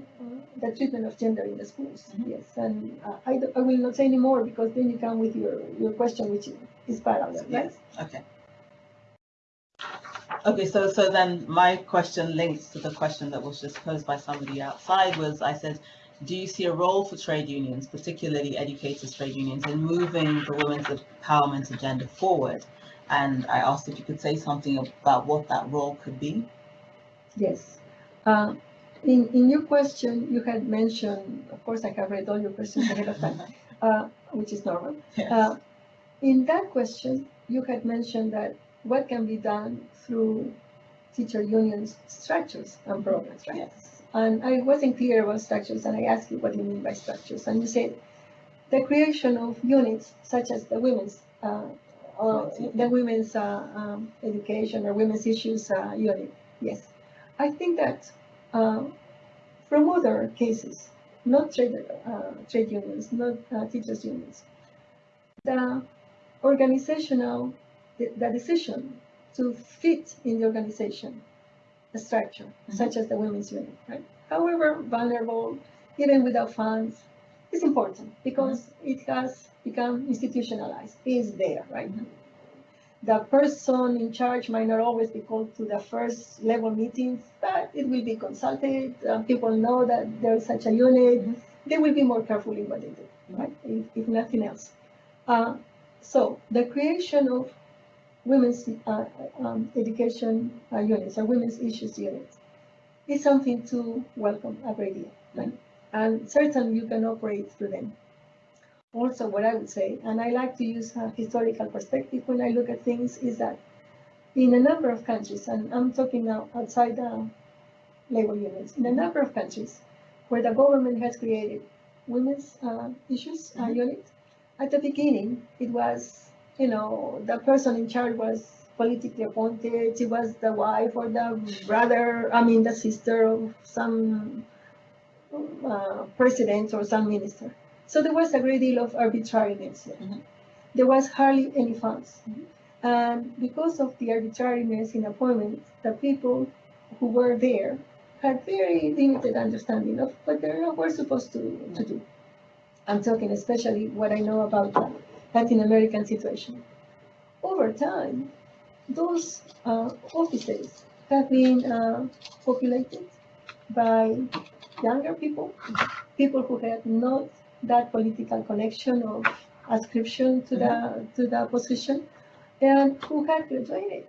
the treatment of gender in the schools. Mhm. Yes, and uh, I, I will not say any more because then you come with your, your question, which is, parallel, right? Yes, okay. Okay, so, so then my question links to the question that was just posed by somebody outside was, I said, do you see a role for trade unions, particularly educators' trade unions, in moving the women's empowerment agenda forward? And I asked if you could say something about what that role could be. Yes. Uh, in, in your question, you had mentioned, of course, I have read all your questions ahead of time, uh, which is normal. Yes. Uh, in that question, you had mentioned that what can be done through teacher unions structures and programs, right? Yes. And I wasn't clear about structures, and I asked you what you mean by structures, and you said the creation of units such as the women's, uh, or the women's uh, um, education or women's issues uh, unit. Yes, I think that uh, from other cases, not trade uh, trade unions, not uh, teachers unions, the organizational the, the decision to fit in the organization a structure such as the women's unit, right? However vulnerable, even without funds, is important because it has become institutionalized. It's there, right? Mhm. The person in charge might not always be called to the first level meetings, but it will be consulted. Uh, people know that there is such a unit. Mhm. They will be more careful in what they do. right? If, if nothing else. Uh, so the creation of women's uh, um, education uh, units or women's issues units is something to welcome a great deal, right? And certainly you can operate through them. Also, what I would say, and I like to use a historical perspective when I look at things, is that in a number of countries, and I'm talking now outside the labor unions, in a number of countries where the government has created women's uh, issues uh, Mhm. unit, at the beginning, it was, you know, the person in charge was politically appointed, she was the wife or the brother, I mean, the sister of some uh, president or some minister. So there was a great deal of arbitrariness. there. Mhm. There was hardly any funds. Mhm. And because of the arbitrariness in appointments, the people who were there had very limited understanding of what they were supposed to, to do. I'm talking especially what I know about Latin American situation. Over time, those uh, offices have been uh, populated by younger people, people who had not that political connection or ascription to the to the position, and who had graduated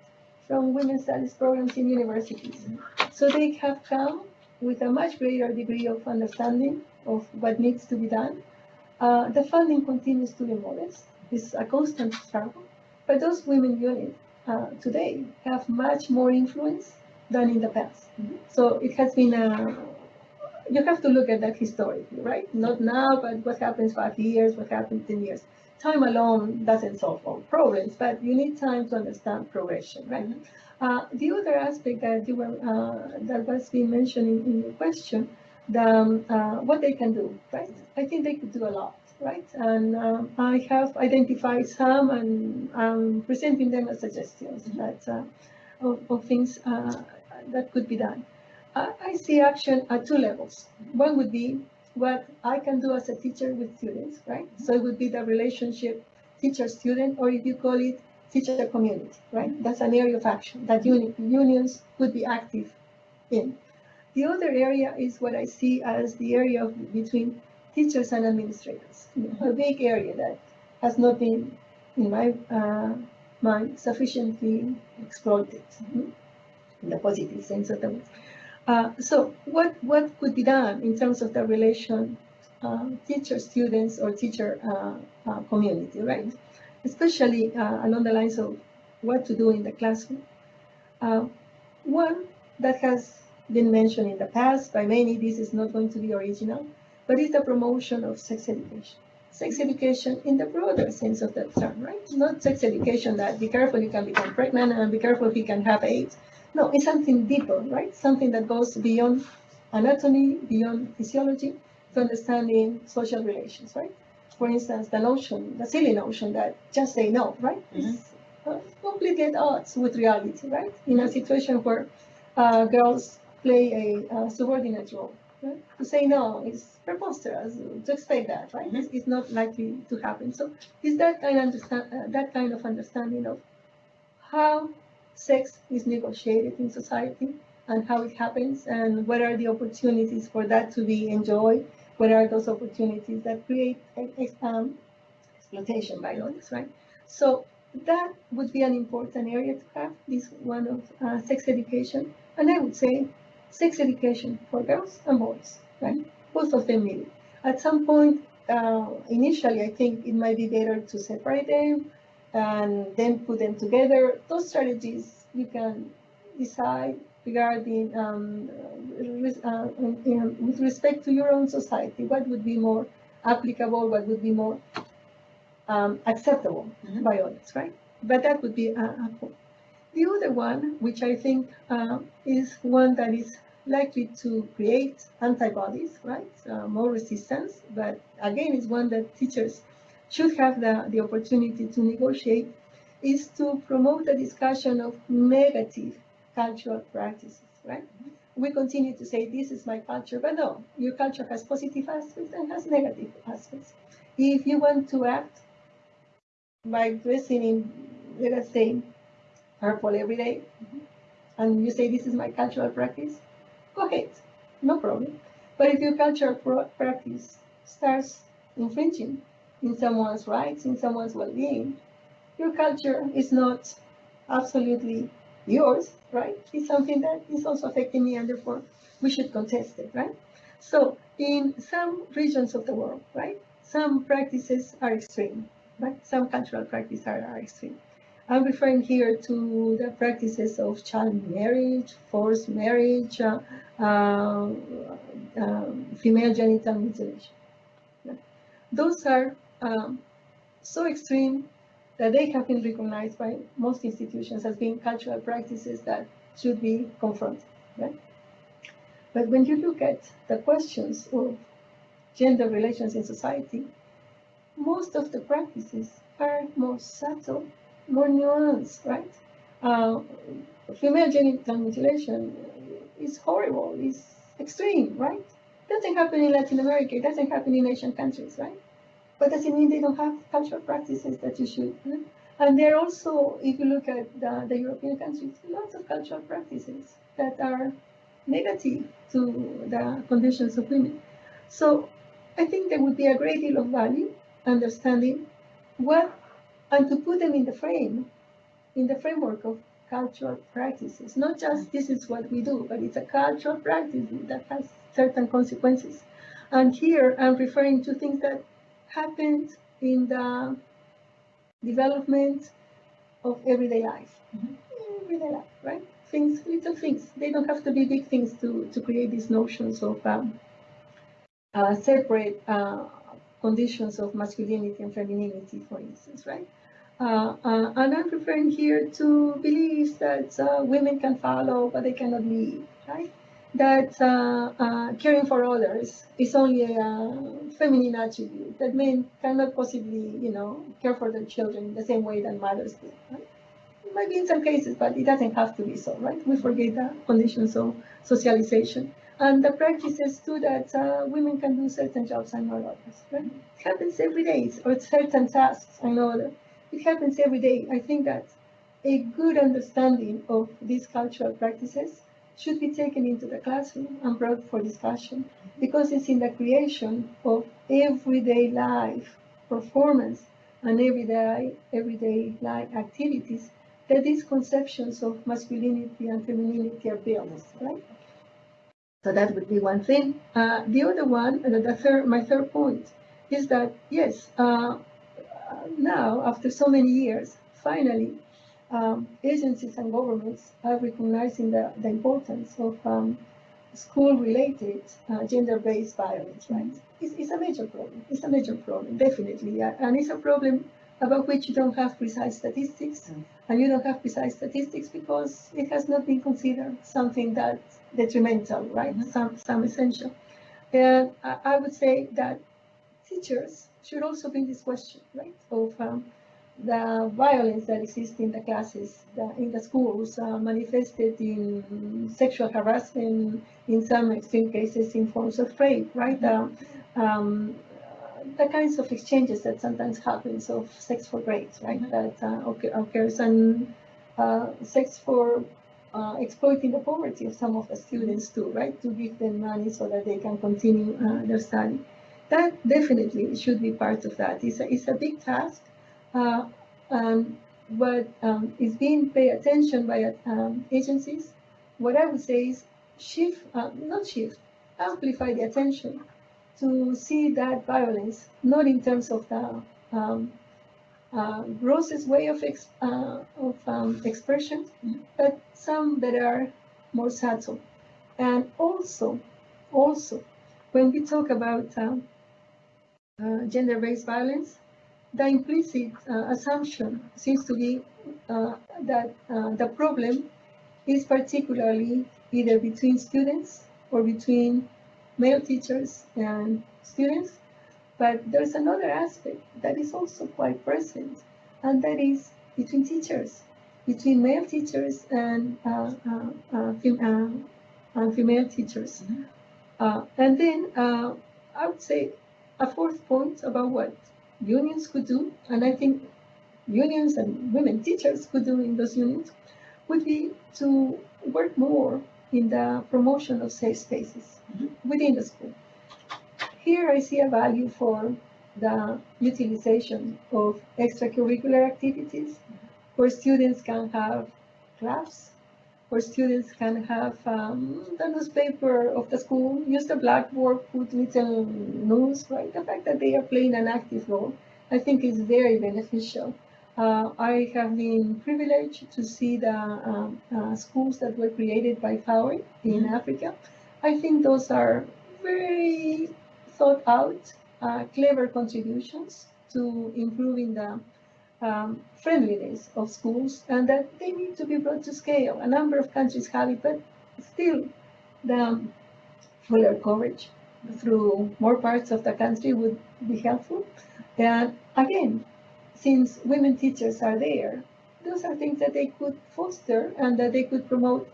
from women's studies programs in universities. So they have come with a much greater degree of understanding of what needs to be done. Uh, the funding continues to be modest. It's a constant struggle. But those women units uh, today have much more influence than in the past. Mhm. So it has been a, you have to look at that historically, right? Not now, but what happens five years, what happens 10 years. Time alone doesn't solve all problems, but you need time to understand progression, right? Mhm. Uh, the other aspect that you were, uh, that was being mentioned in, in your question, the, um, uh, what they can do, right? I think they could do a lot, right? And um, I have identified some and I'm presenting them as suggestions that, uh, of, of things uh, that could be done. I, I see action at two levels. One would be what I can do as a teacher with students, right? So it would be the relationship teacher-student, or if you call it teacher community, right? That's an area of action that uni- unions could be active in. The other area is what I see as the area of between teachers and administrators, a big area that has not been, in my uh, mind, sufficiently exploited mhm, in the positive sense of the word. Uh, so what, what could be done in terms of the relation uh, teacher-students or teacher uh, uh, community, right? Especially uh, along the lines of what to do in the classroom. Uh, one that has been mentioned in the past by many, this is not going to be original, but it's the promotion of sex education. Sex education in the broader sense of that term, right? Not sex education that be careful you can become pregnant and be careful if you can have AIDS. No, it's something deeper, right? Something that goes beyond anatomy, beyond physiology, to understanding social relations, right? For instance, the notion, the silly notion that just say no, right? Mhm. It's uh, completely at odds with reality, right? In a situation where uh, girls play a uh, subordinate role, right? To say no is preposterous. To expect that, right? It's, it's not likely to happen. So, is that kind of understand uh, that kind of understanding of how sex is negotiated in society and how it happens and what are the opportunities for that to be enjoyed? What are those opportunities that create um, exploitation by others, right? So that would be an important area to have, this one of uh, sex education. And I would say sex education for girls and boys, right? Both of them need it. At some point, uh, initially, I think it might be better to separate them and then put them together. Those strategies you can decide regarding um, uh, with respect to your own society. What would be more applicable? What would be more um, acceptable Mhm. by others, right? But that would be a, a point. The other one, which I think uh, is one that is likely to create antibodies, right? Uh, more resistance, but again, it's one that teachers should have the, the opportunity to negotiate, is to promote a discussion of negative cultural practices, right? We continue to say, this is my culture, but no, your culture has positive aspects and has negative aspects. If you want to act by dressing in, let us say, purple every day, and you say this is my cultural practice, go ahead, no problem. But if your cultural practice starts infringing in someone's rights, in someone's well-being, your culture is not absolutely yours, right? It's something that is also affecting me, and therefore we should contest it, right? So in some regions of the world, right, some practices are extreme, right? Some cultural practices are, are extreme. I'm referring here to the practices of child marriage, forced marriage, uh, uh, um, female genital mutilation. Those are um, so extreme that they have been recognized by most institutions as being cultural practices that should be confronted. Right? But when you look at the questions of gender relations in society, most of the practices are more subtle more nuanced, right? Uh, female genital mutilation is horrible, is extreme, right? Doesn't happen in Latin America, it doesn't happen in Asian countries, right? But doesn't mean they don't have cultural practices that you should. And there are also, if you look at the, the European countries, lots of cultural practices that are negative to the conditions of women. So I think there would be a great deal of value understanding what and to put them in the frame, in the framework of cultural practices. Not just this is what we do, but it's a cultural practice that has certain consequences. And here I'm referring to things that happened in the development of everyday life. Mm-hmm. Everyday life, right? Things, little things. They don't have to be big things to, to create these notions of um, uh, separate uh, conditions of masculinity and femininity, for instance, right? Uh, uh, and I'm referring here to beliefs that uh, women can follow, but they cannot lead, right? That uh, uh, caring for others is only a feminine attribute, that men cannot possibly, you know, care for their children the same way that mothers do, right? Maybe in some cases, but it doesn't have to be so, right? We forget the conditions of socialization. And the practices too that uh, women can do certain jobs and not others, right? It happens every day, or certain tasks and others it happens every day. I think that a good understanding of these cultural practices should be taken into the classroom and brought for discussion because it's in the creation of everyday life performance and everyday everyday life activities that these conceptions of masculinity and femininity are built, right? So that would be one thing. Uh, the other one, the third, my third point, is that yes, uh, now, after so many years, finally, um, agencies and governments are recognizing the, the importance of um, school-related uh, gender-based violence, right? It's, it's, a major problem. It's a major problem, definitely. Uh, and it's a problem about which you don't have precise statistics. Mm. And you don't have precise statistics because it has not been considered something that detrimental, right? Mm -hmm. Some, some essential. And I would say that teachers should also be this question, right, of um, the violence that exists in the classes, the, in the schools, uh, manifested in sexual harassment, in some extreme cases in forms of rape, right? Um, um, the kinds of exchanges that sometimes happens of sex for grades, right? Mm -hmm. That uh, occurs and uh, sex for uh, exploiting the poverty of some of the students too, right? To give them money so that they can continue uh, their study that definitely should be part of that. It's a, it's a big task, uh, um, but um, it's being paid attention by um, agencies. What I would say is shift, uh, not shift, amplify the attention to see that violence, not in terms of the um, uh, grossest way of, ex uh, of um, expression, but some that are more subtle. And also, also, when we talk about um, uh, gender-based violence, the implicit uh, assumption seems to be uh, that the problem is particularly either between students or between male teachers and students. But there's another aspect that is also quite present, and that is between teachers, between male teachers and uh, uh, uh, fem female teachers. Mm -hmm. and then I would say a fourth point about what unions could do, and I think unions and women teachers could do in those unions, would be to work more in the promotion of safe spaces mm -hmm. within the school. Here I see a value for the utilization of extracurricular activities where students can have clubs, where students can have um, the newspaper of the school, use the blackboard, put little news, right? The fact that they are playing an active role, I think is very beneficial. Uh, I have been privileged to see the um, uh, schools that were created by FAWE in Africa. I think those are very thought out, uh, clever contributions to improving the um, friendliness of schools and that they need to be brought to scale. A number of countries have it, but still the fuller coverage through more parts of the country would be helpful. And again, since women teachers are there, those are things that they could foster and that they could promote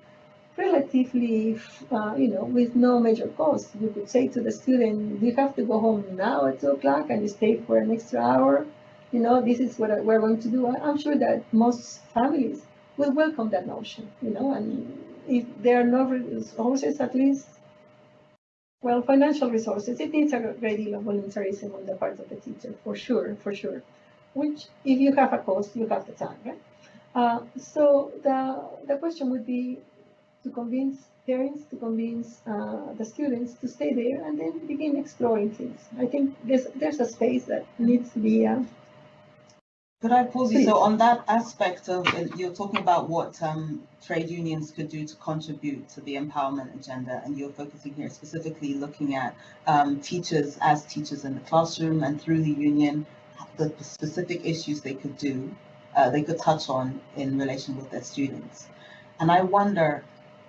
relatively, uh, you know, with no major cost. You could say to the student, you have to go home now at two o'clock and you stay for an extra hour. You know, this is what we're going to do. I'm sure that most families will welcome that notion, you know, and if there are no resources, at least, well, financial resources, it needs a great deal of voluntarism on the part of the teacher, for sure, for sure. Which, if you have a cost, you have the time, right? Uh, so the, the question would be, to convince parents, to convince uh, the students to stay there and then begin exploring things. I think there's, there's a space that needs to be. Uh, Could I pause you? So on that aspect of, you're talking about what um, trade unions could do to contribute to the empowerment agenda, and you're focusing here specifically looking at um, teachers as teachers in the classroom and through the union, the specific issues they could do, uh, they could touch on in relation with their students. And I wonder,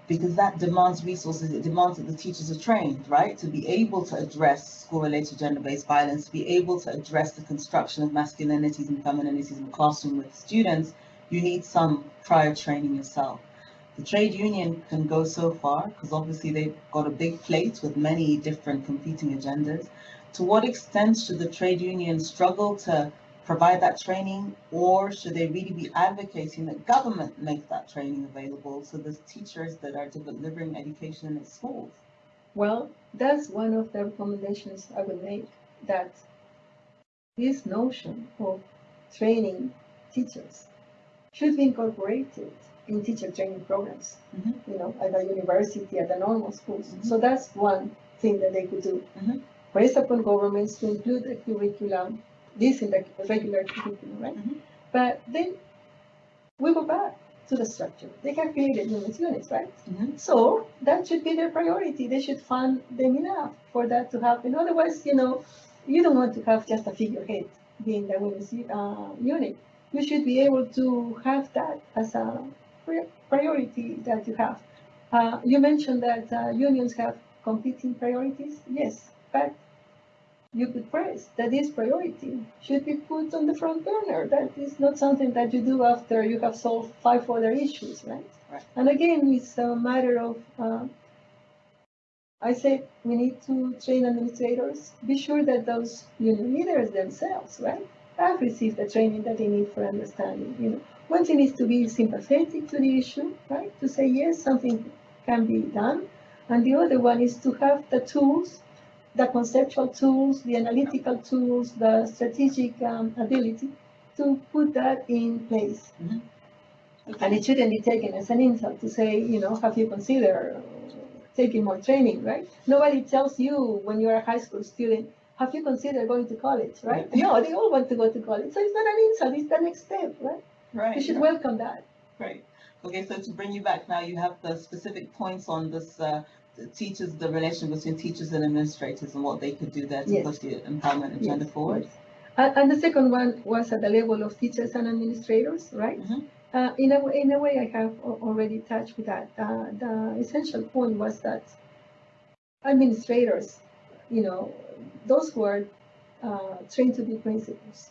because that demands resources. It demands that the teachers are trained, right, to be able to address school-related gender-based violence, to be able to address the construction of masculinities and femininities in the classroom with students. You need some prior training yourself. The trade union can go so far because obviously they've got a big plate with many different competing agendas. To what extent should the trade union struggle to provide that training or should they really be advocating that government make that training available to the teachers that are delivering education in schools? Well, that's one of the recommendations I would make that this notion of training teachers should be incorporated in teacher training programs, mm-hmm. you know, at the university, at the normal schools. Mm-hmm. So that's one thing that they could do. Mm-hmm. Raise upon governments to include the curriculum this in the regular curriculum, right? Mm-hmm. But then we go back to the structure. They have created units, units, right? Mm-hmm. So that should be their priority. They should fund them enough for that to happen. Otherwise, you know, you don't want to have just a figurehead being the women's uh, unit. You should be able to have that as a priority that you have. Uh, you mentioned that uh, unions have competing priorities. Yes, but you could press That is priority should be put on the front burner. That is not something that you do after you have solved five other issues, right? right. And again, it's a matter of, uh, I say we need to train administrators. Be sure that those union leaders themselves, right, have received the training that they need for understanding. You know, one thing is to be sympathetic to the issue, right, to say yes, something can be done, and the other one is to have the tools the conceptual tools, the analytical tools, the strategic um, ability to put that in place. Mm-hmm. Okay. And it shouldn't be taken as an insult to say, you know, have you considered taking more training, right? Nobody tells you when you're a high school student, have you considered going to college, right? no, they all want to go to college. So it's not an insult, it's the next step, right? Right. You should welcome that. Right. Okay, so to bring you back now, you have the specific points on this uh, teachers, the relation between teachers and administrators and what they could do there to yes. push the empowerment agenda yes. forward. And, and the second one was at the level of teachers and administrators, right? Mm -hmm. uh, in, a, in a way, I have already touched with that. Uh, the essential point was that administrators, you know, those who are uh, trained to be principals,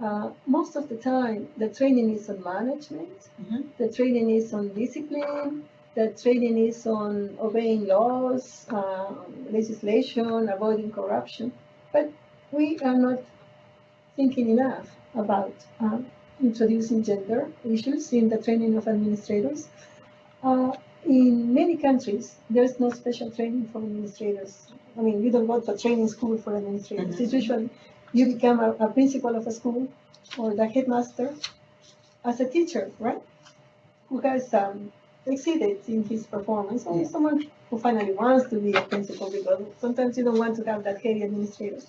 uh, most of the time, the training is on management, mm -hmm. the training is on discipline, that training is on obeying laws, uh, legislation, avoiding corruption, but we are not thinking enough about uh, introducing gender issues in the training of administrators. Uh, in many countries, there's no special training for administrators. I mean, you don't go to a training school for administrators. Mm -hmm. It's usually you become a, a principal of a school or the headmaster as a teacher, right? Who has um, exceeded in his performance, or Yeah. someone who finally wants to be a principal because sometimes you don't want to have that heavy administrator.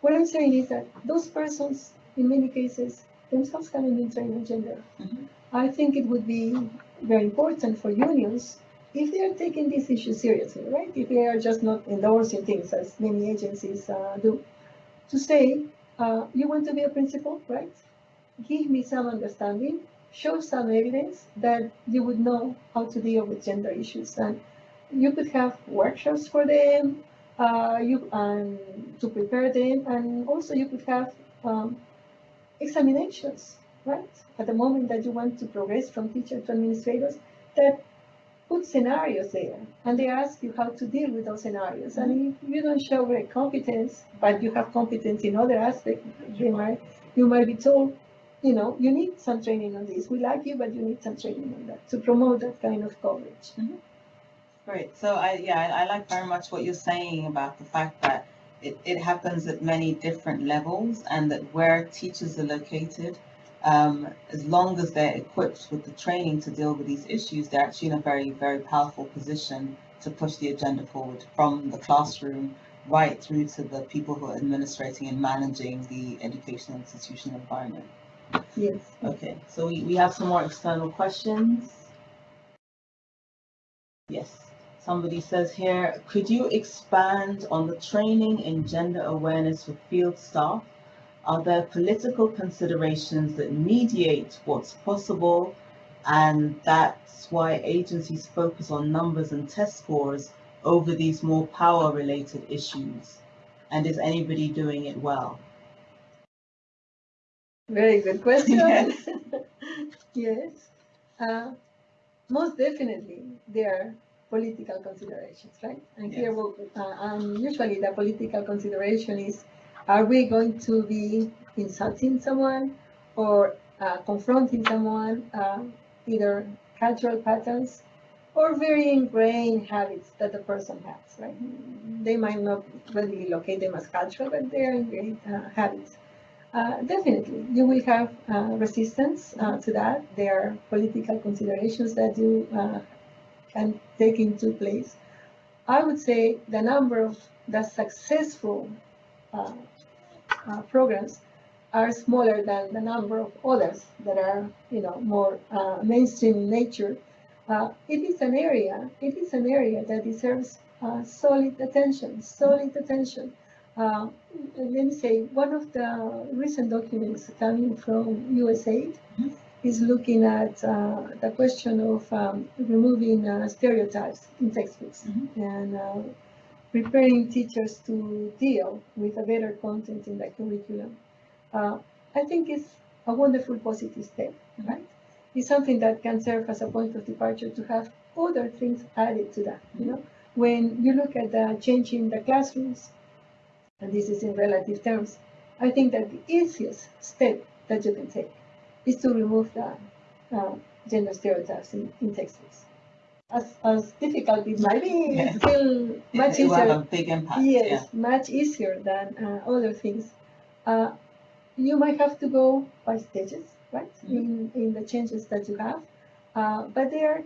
What I'm saying is that those persons, in many cases, themselves haven't been trained on gender. Mhm. I think it would be very important for unions if they are taking this issue seriously, right? If they are just not endorsing things as many agencies uh, do, to say, uh, you want to be a principal, right? Give me some understanding, show some evidence that you would know how to deal with gender issues. And you could have workshops for them, uh, you, um, to prepare them, and also you could have um, examinations, right? At the moment that you want to progress from teacher to administrators, that put scenarios there, and they ask you how to deal with those scenarios. And if you don't show great competence, but you have competence in other aspects, they might, you might be told, you know, you need some training on this. We like you, but you need some training on that to promote that kind of coverage. Great. So I, yeah, I I like very much what you're saying about the fact that it, it happens at many different levels and that where teachers are located, um, as long as they're equipped with the training to deal with these issues, they're actually in a very, very powerful position to push the agenda forward from the classroom right through to the people who are administrating and managing the educational institution environment. Yes. Okay, so we, we have some more external questions. Yes, somebody says here, could you expand on the training in gender awareness for field staff? Are there political considerations that mediate what's possible? And that's why agencies focus on numbers and test scores over these more power-related issues? And is anybody doing it well? Very good question. Yes. Yes. Uh, most definitely, there are political considerations, right? And here, Yes. we'll- uh, um, usually the political consideration is, are we going to be insulting someone or uh, confronting someone, uh, either cultural patterns or very ingrained habits that the person has, right? They might not really locate them as cultural, but they're ingrained uh, habits. Uh, definitely, you will have uh, resistance uh, to that. There are political considerations that you uh, can take into place. I would say the number of the successful uh, programs are smaller than the number of others that are, you know, more mainstream in nature. It is an area. It is an area that deserves solid attention. Solid attention. Uh, let me say, one of the recent documents coming from USAID Mhm. is looking at uh, the question of um, removing uh, stereotypes in textbooks Mhm. and uh, preparing teachers to deal with a better content in the curriculum. Uh, I think it's a wonderful positive step, right? It's something that can serve as a point of departure to have other things added to that, you know? When you look at the change in the classrooms, and this is in relative terms, I think that the easiest step that you can take is to remove the uh, gender stereotypes in, in textbooks. As, as difficult it might be, Yeah. it's still It much it easier. a big impact, yeah. Yes, much easier than uh, other things. Uh, you might have to go by stages, right? In, in the changes that you have. Uh, but there are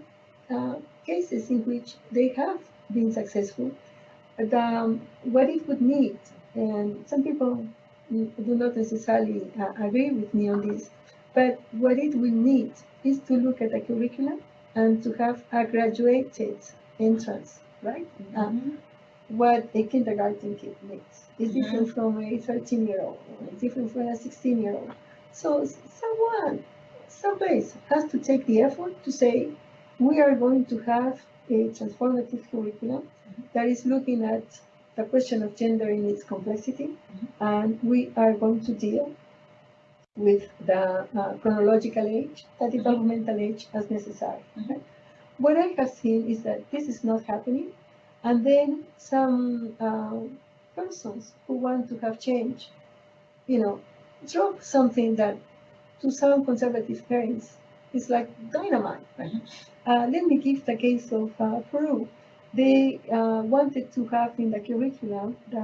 uh, cases in which they have been successful. But, um, what it would need, and some people mm, do not necessarily uh, agree with me on this, but what it will need is to look at the curriculum and to have a graduated entrance, right? Uh, Mhm. what a kindergarten kid needs. It's Mhm. different from a 13 year old, it's different from a 16 year old. So someone, some place has to take the effort to say, we are going to have a transformative curriculum that is looking at the question of gender in its complexity, and we are going to deal with the uh, chronological age, the developmental age as necessary. Mhm. What I have seen is that this is not happening, and then some uh, persons who want to have change, you know, drop something that to some conservative parents is like dynamite. Right? Uh, let me give the case of uh, Peru. They uh, wanted to have in the curriculum the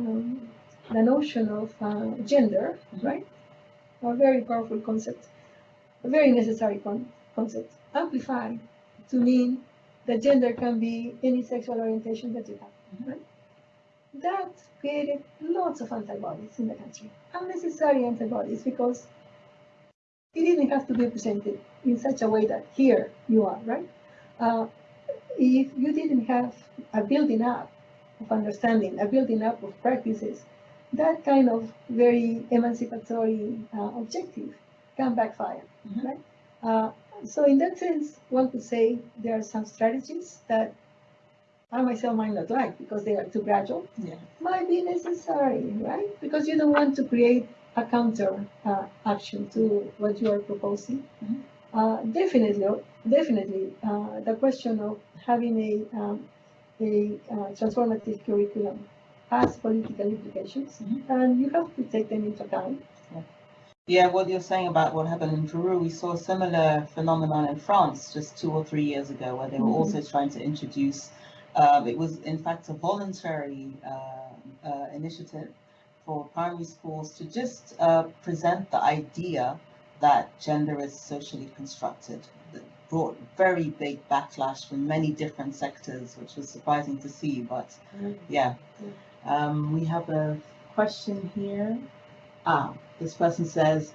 um, the notion of uh, gender, right? A very powerful concept, a very necessary con- concept, amplified to mean that gender can be any sexual orientation that you have, Mhm. right? That created lots of antibodies in the country, unnecessary antibodies, because it didn't have to be presented in such a way that here you are, right? Uh, if you didn't have a building up of understanding, a building up of practices, that kind of very emancipatory uh, objective can backfire, Mhm. right? Uh, so in that sense, one could say there are some strategies that I myself might not like because they are too gradual, Yeah. might be necessary, right? Because you don't want to create a counter uh, action to what you are proposing. Mhm. Uh, definitely, definitely, uh, the question of having a, um, a uh, transformative curriculum has political implications, Mhm. and you have to take them into account. Yeah, what you're saying about what happened in Peru, we saw a similar phenomenon in France just two or three years ago, where they were Mhm. also trying to introduce. Um, it was in fact a voluntary uh, uh, initiative for primary schools to just uh, present the idea that gender is socially constructed. That brought very big backlash from many different sectors, which was surprising to see. But yeah, um, we have a question here. Ah, this person says,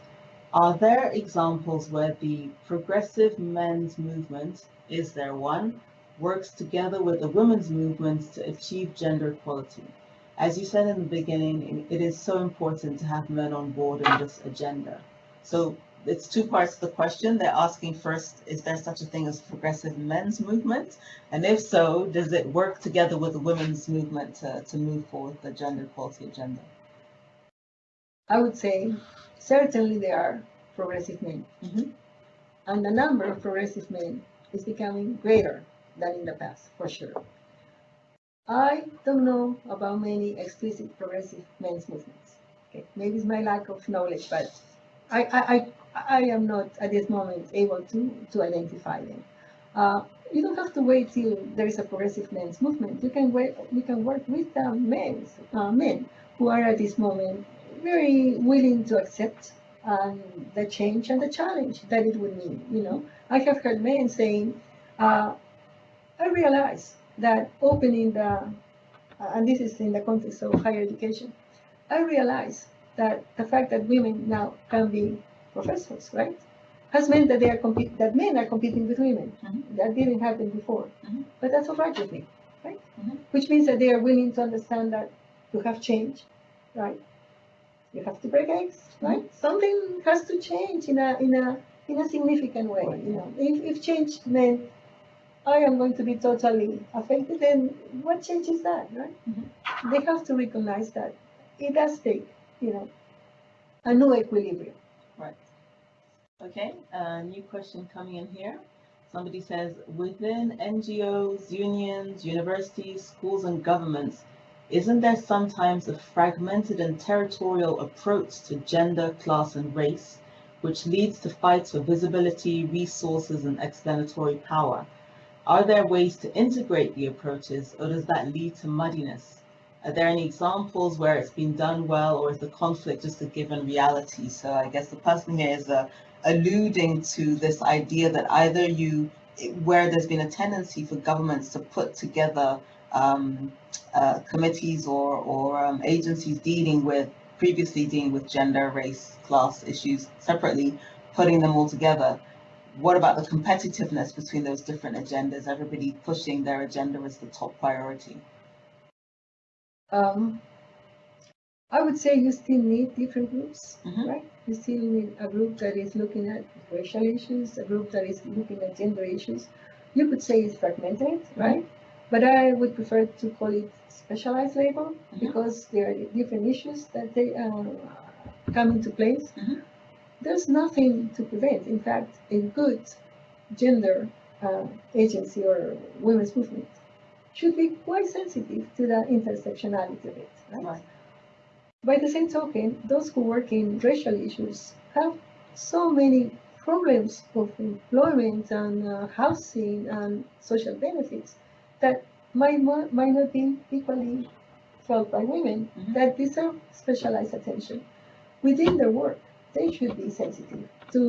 are there examples where the progressive men's movement, is there one, works together with the women's movement to achieve gender equality? As you said in the beginning, it is so important to have men on board in this agenda. So it's two parts to the question. They're asking first, is there such a thing as progressive men's movement? And if so, does it work together with the women's movement to, to move forward the gender equality agenda? I would say certainly there are progressive men, Mhm. and the number of progressive men is becoming greater than in the past, for sure. I don't know about many explicit progressive men's movements. Okay, maybe it's my lack of knowledge, but I, I, I, I am not at this moment able to, to identify them. Uh, you don't have to wait till there is a progressive men's movement. You can wait, you can work with the men, uh, men who are at this moment very willing to accept um, the change and the challenge that it would mean. You know, I have heard men saying, uh, "I realize that opening the, uh, and this is in the context of higher education, I realize that the fact that women now can be professors, right, has meant that they are that men are competing with women. Mhm. That didn't happen before, Mhm. but that's with me, right? Mhm. Which means that they are willing to understand that you have change, right? You have to break eggs, right? Something has to change in a in a in a significant way. Right. You know, if if change meant I am going to be totally affected, then what change is that, right? Mhm. They have to recognize that it does take, you know, a new equilibrium. Okay, a new question coming in here. Somebody says, within NGOs, unions, universities, schools, and governments, isn't there sometimes a fragmented and territorial approach to gender, class, and race, which leads to fights for visibility, resources, and explanatory power? Are there ways to integrate the approaches, or does that lead to muddiness? Are there any examples where it's been done well, or is the conflict just a given reality? So I guess the person here is uh, alluding to this idea that either you, where there's been a tendency for governments to put together um, uh, committees or, or um, agencies dealing with, previously dealing with gender, race, class issues separately, putting them all together. What about the competitiveness between those different agendas? Everybody pushing their agenda as the top priority. Um, I would say you still need different groups, Mhm. right? You still need a group that is looking at racial issues, a group that is looking at gender issues. You could say it's fragmented, right? But I would prefer to call it specialized labor Mhm. because there are different issues that they uh, come into place. Mhm. There's nothing to prevent. In fact, a good gender uh, agency or women's movement should be quite sensitive to the intersectionality of it, right? Right. By the same token, those who work in racial issues have so many problems of employment and uh, housing and social benefits that might, might not be equally felt by women Mhm. that deserve specialized attention. Within their work, they should be sensitive to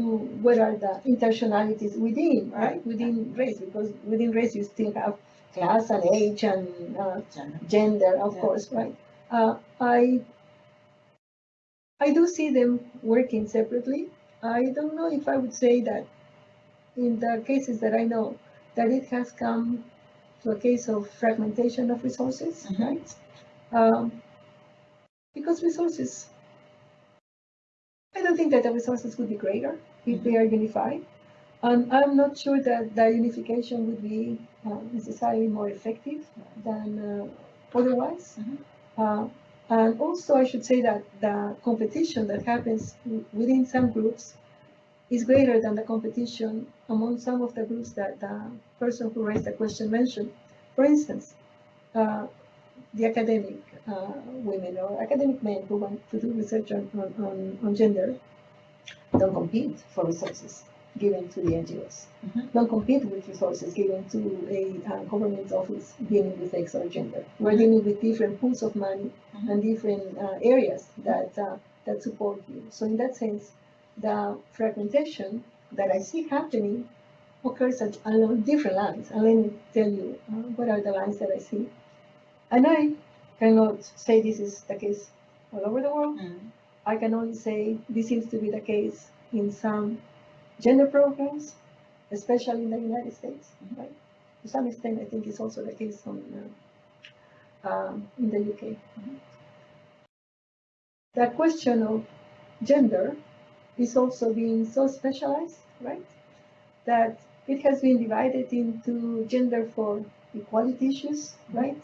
what are the intersectionalities within, right? Right. Within race, because within race you still have class and age and uh, Gender. gender, of Yeah. course, right? Uh, I, I do see them working separately. I don't know if I would say that in the cases that I know, that it has come to a case of fragmentation of resources, Mhm. right? Um, because resources, I don't think that the resources would be greater if they are unified. And I'm not sure that the unification would be uh, necessarily more effective than uh, otherwise. Mhm. Uh, and also, I should say that the competition that happens within some groups is greater than the competition among some of the groups that the person who raised the question mentioned. For instance, uh, the academic uh, women or academic men who want to do research on, on, on, on gender don't compete for resources given to the NGOs. Mhm. Don't compete with resources given to a uh, government office dealing with sex or gender. We're dealing with different pools of money Mhm. and different uh, areas that uh, that support you. So in that sense, the fragmentation that I see happening occurs at, along different lines. And let me tell you uh, what are the lines that I see. And I cannot say this is the case all over the world. Mm. I can only say this seems to be the case in some gender programs, especially in the United States, right? To some extent, I think it's also the case on, uh, um, in the UK. The question of gender is also being so specialized, right? That it has been divided into gender for equality issues, Mhm. right?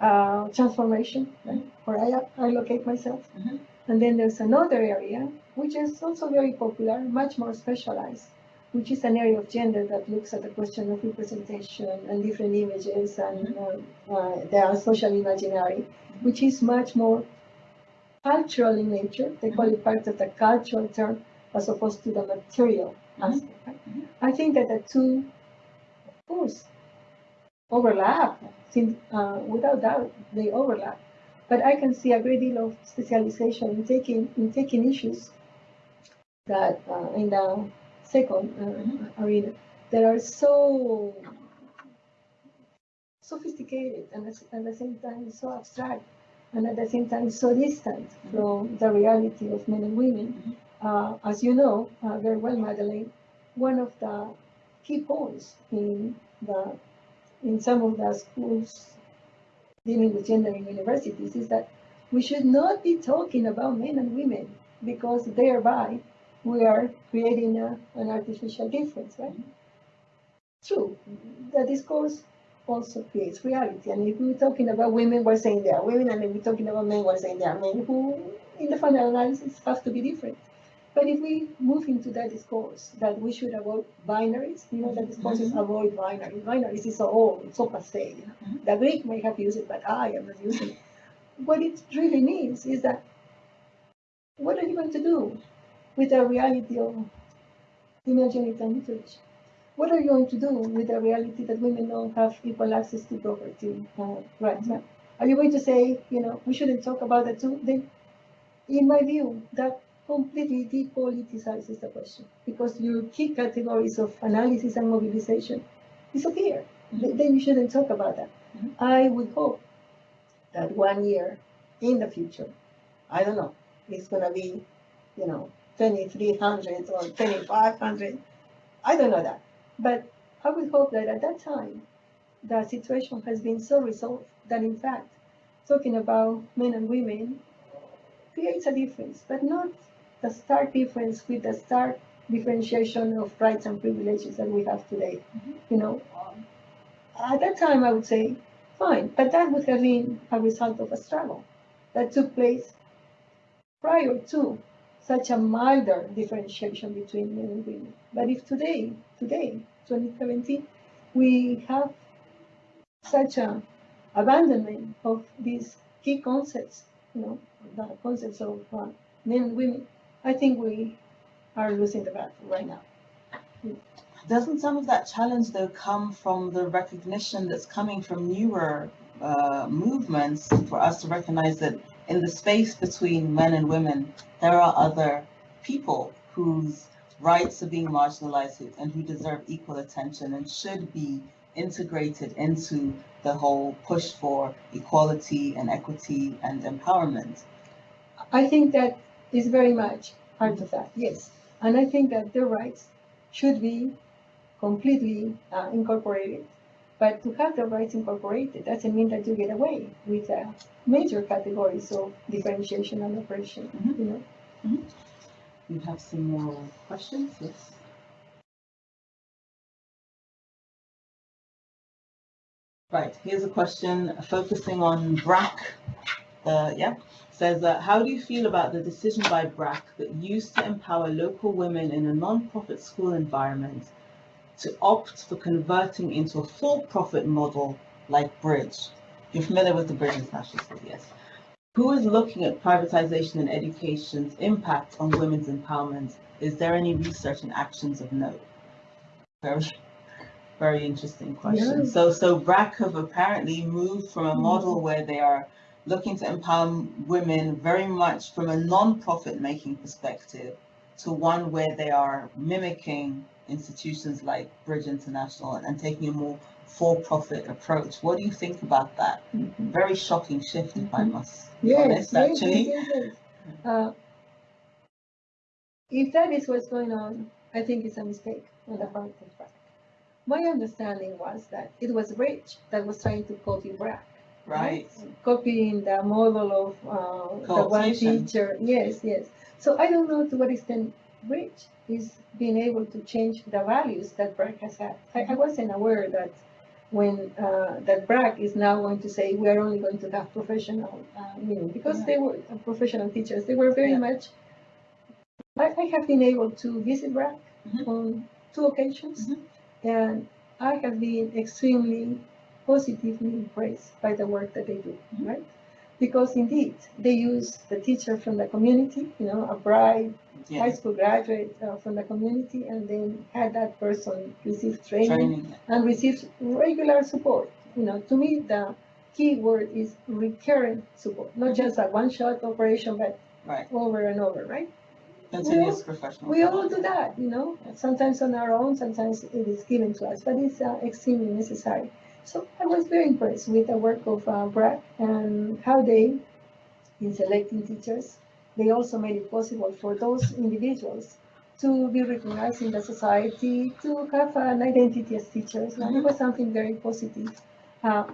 Uh, transformation, right? Where I, I locate myself. Mhm. And then there's another area, which is also very popular, much more specialized, which is an area of gender that looks at the question of representation and different images and uh, uh, the social imaginary, which is much more cultural in nature. They call it part of the cultural term as opposed to the material Mhm. aspect. right? I think that the two, of course, overlap. Sin- uh, without doubt, they overlap. But I can see a great deal of specialization in taking in taking issues that uh, in the second uh, arena that are so sophisticated and at the same time so abstract and at the same time so distant from the reality of men and women. Uh, as you know uh, very well, Madeleine, one of the key points in the in some of the schools dealing with gender in universities is that we should not be talking about men and women because thereby we are creating a, an artificial difference, right? True, the discourse also creates reality. And if we're talking about women, we're saying they are women, and if we're talking about men, we're saying they are men who, in the final analysis, have to be different. But if we move into that discourse that we should avoid binaries, you know, that discourse is Mhm. avoid binaries. Binaries is so old, it's so passé. You know? Mhm. The Greek may have used it, but I am not using it. What it really means is that what are you going to do with the reality of female genital mutilation? What are you going to do with the reality that women don't have equal access to property uh, rights? Are you going to say, you know, we shouldn't talk about that too? Then, in my view, that completely depoliticizes the question because your key categories of analysis and mobilization disappear. Th- Then you shouldn't talk about that. Mhm. I would hope that one year in the future, I don't know, it's gonna be, you know, 2300 or 2500. I don't know that. But I would hope that at that time, the situation has been so resolved that in fact, talking about men and women creates a difference, but not the stark difference with the stark differentiation of rights and privileges that we have today. Mhm. You know, at that time I would say, fine, but that would have been a result of a struggle that took place prior to such a milder differentiation between men and women. But if today, today, 2017, we have such an abandonment of these key concepts, you know, the concepts of uh, men and women, I think we are losing the battle right now. Doesn't some of that challenge though come from the recognition that's coming from newer uh, movements for us to recognize that in the space between men and women, there are other people whose rights are being marginalized and who deserve equal attention and should be integrated into the whole push for equality and equity and empowerment. I think that is very much part of that, yes. And I think that their rights should be completely uh, incorporated. But to have the rights incorporated doesn't mean that you get away with uh, major categories of differentiation and oppression, Mhm. you know. We have some more questions, yes? Right, here's a question focusing on BRAC. Uh, yeah, says, uh, how do you feel about the decision by BRAC that used to empower local women in a non-profit school environment to opt for converting into a for-profit model like Bridge? You're familiar with the Bridge International School, yes. Who is looking at privatization and education's impact on women's empowerment? Is there any research and actions of note? Very, very interesting question. So, so BRAC have apparently moved from a model mm. where they are looking to empower women very much from a non-profit making perspective to one where they are mimicking institutions like Bridge International and, taking a more for-profit approach. What do you think about that? Mhm. Very shocking shift, if I Mhm. must be Yes, honest, yes, actually. yes. Uh, If that is what's going on, I think it's a mistake on the part of BRAC. My understanding was that it was Bridge that was trying to copy BRAC. Right. Copying the model of uh, the one teacher, yes, yes. So I don't know to what extent Bridge is being able to change the values that BRAC has had. I, I wasn't aware that when, uh, that BRAC is now going to say, we are only going to have professional, uh, you know, because Yeah. they were uh, professional teachers, they were very Yeah. much, I, I have been able to visit BRAC Mhm. on two occasions, Mhm. and I have been extremely positively impressed by the work that they do, Mhm. right? Because indeed, they use the teacher from the community, you know, a bright high school graduate uh, from the community, and then had that person receive training training. and receive regular support. You know, to me, the key word is recurrent support, not just a one-shot operation, but Right. over and over, right? Continuous professional. We all do that, you know, sometimes on our own, sometimes it is given to us, but it's uh, extremely necessary. So I was very impressed with the work of uh, BRAC and how they, in selecting teachers, they also made it possible for those individuals to be recognized in the society, to have an identity as teachers. And it was something very positive. Uh,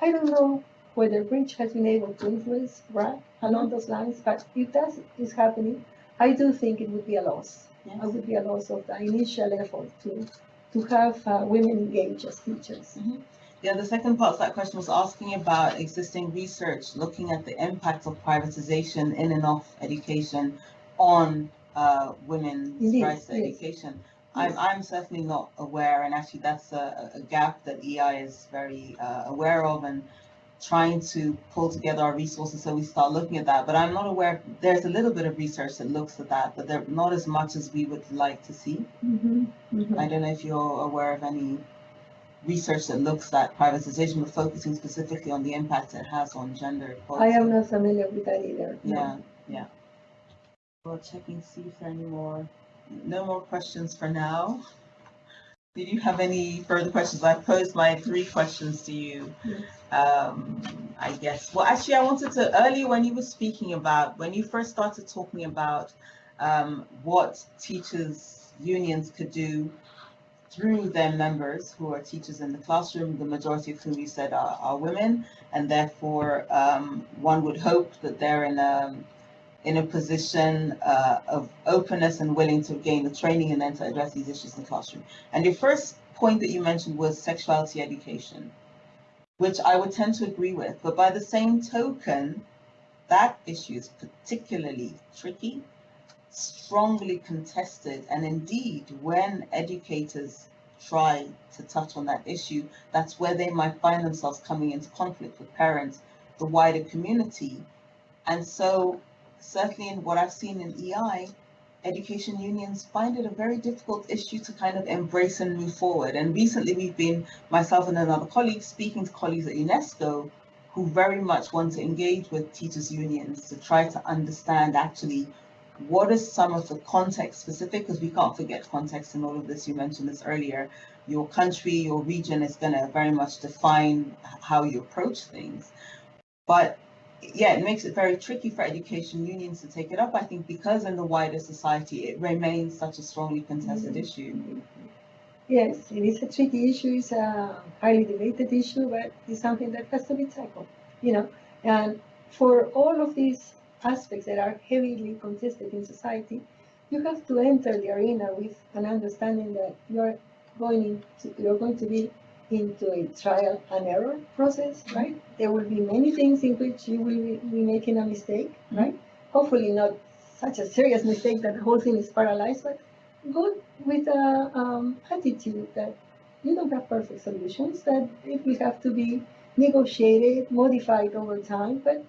I don't know whether Bridge has been able to influence BRAC along those lines, but if that is happening, I do think it would be a loss. Yes. It would be a loss of the initial effort to, to have uh, women engaged as teachers. Yeah, the second part of that question was asking about existing research, looking at the impact of privatization in and of education on uh, women's Indeed, rights to yes. education. I'm, I'm certainly not aware, and actually that's a, a gap that EI is very uh, aware of and trying to pull together our resources so we start looking at that. But I'm not aware, there's a little bit of research that looks at that, but not as much as we would like to see. Mhm, mhm. I don't know if you're aware of any research that looks at privatization, but focusing specifically on the impact it has on gender equality. I am not familiar with that either. no. Yeah, yeah. We'll check and see if there are any more, no more questions for now. Did you have any further questions? I posed my three questions to you. Yes. Um, I guess, well, actually, I wanted to, earlier when you were speaking about, when you first started talking about um, what teachers' unions could do through their members who are teachers in the classroom, the majority of whom you said are, are women, and therefore um, one would hope that they're in a in a position uh, of openness and willing to gain the training and then to address these issues in the classroom. And your first point that you mentioned was sexuality education, which I would tend to agree with. But by the same token, that issue is particularly tricky strongly contested, and indeed, when educators try to touch on that issue, that's where they might find themselves coming into conflict with parents, the wider community. And so, certainly in what I've seen in EI, education unions find it a very difficult issue to kind of embrace and move forward. And recently, we've been, myself and another colleague, speaking to colleagues at UNESCO who very much want to engage with teachers unions to try to understand actually what is some of the context specific, because we can't forget context in all of this, you mentioned this earlier, your country, your region is going to very much define how you approach things. But yeah, it makes it very tricky for education unions to take it up, I think, because in the wider society, it remains such a strongly contested Mhm. issue. Yes, it is a tricky issue, it's a highly debated issue, but it's something that has to be tackled, you know. And for all of these aspects that are heavily contested in society, you have to enter the arena with an understanding that you're going to, you're going to be into a trial and error process, right? There will be many things in which you will be, making a mistake, right? Hopefully not such a serious mistake that the whole thing is paralyzed, but go with a um, attitude that you don't have perfect solutions, that it will have to be negotiated, modified over time, but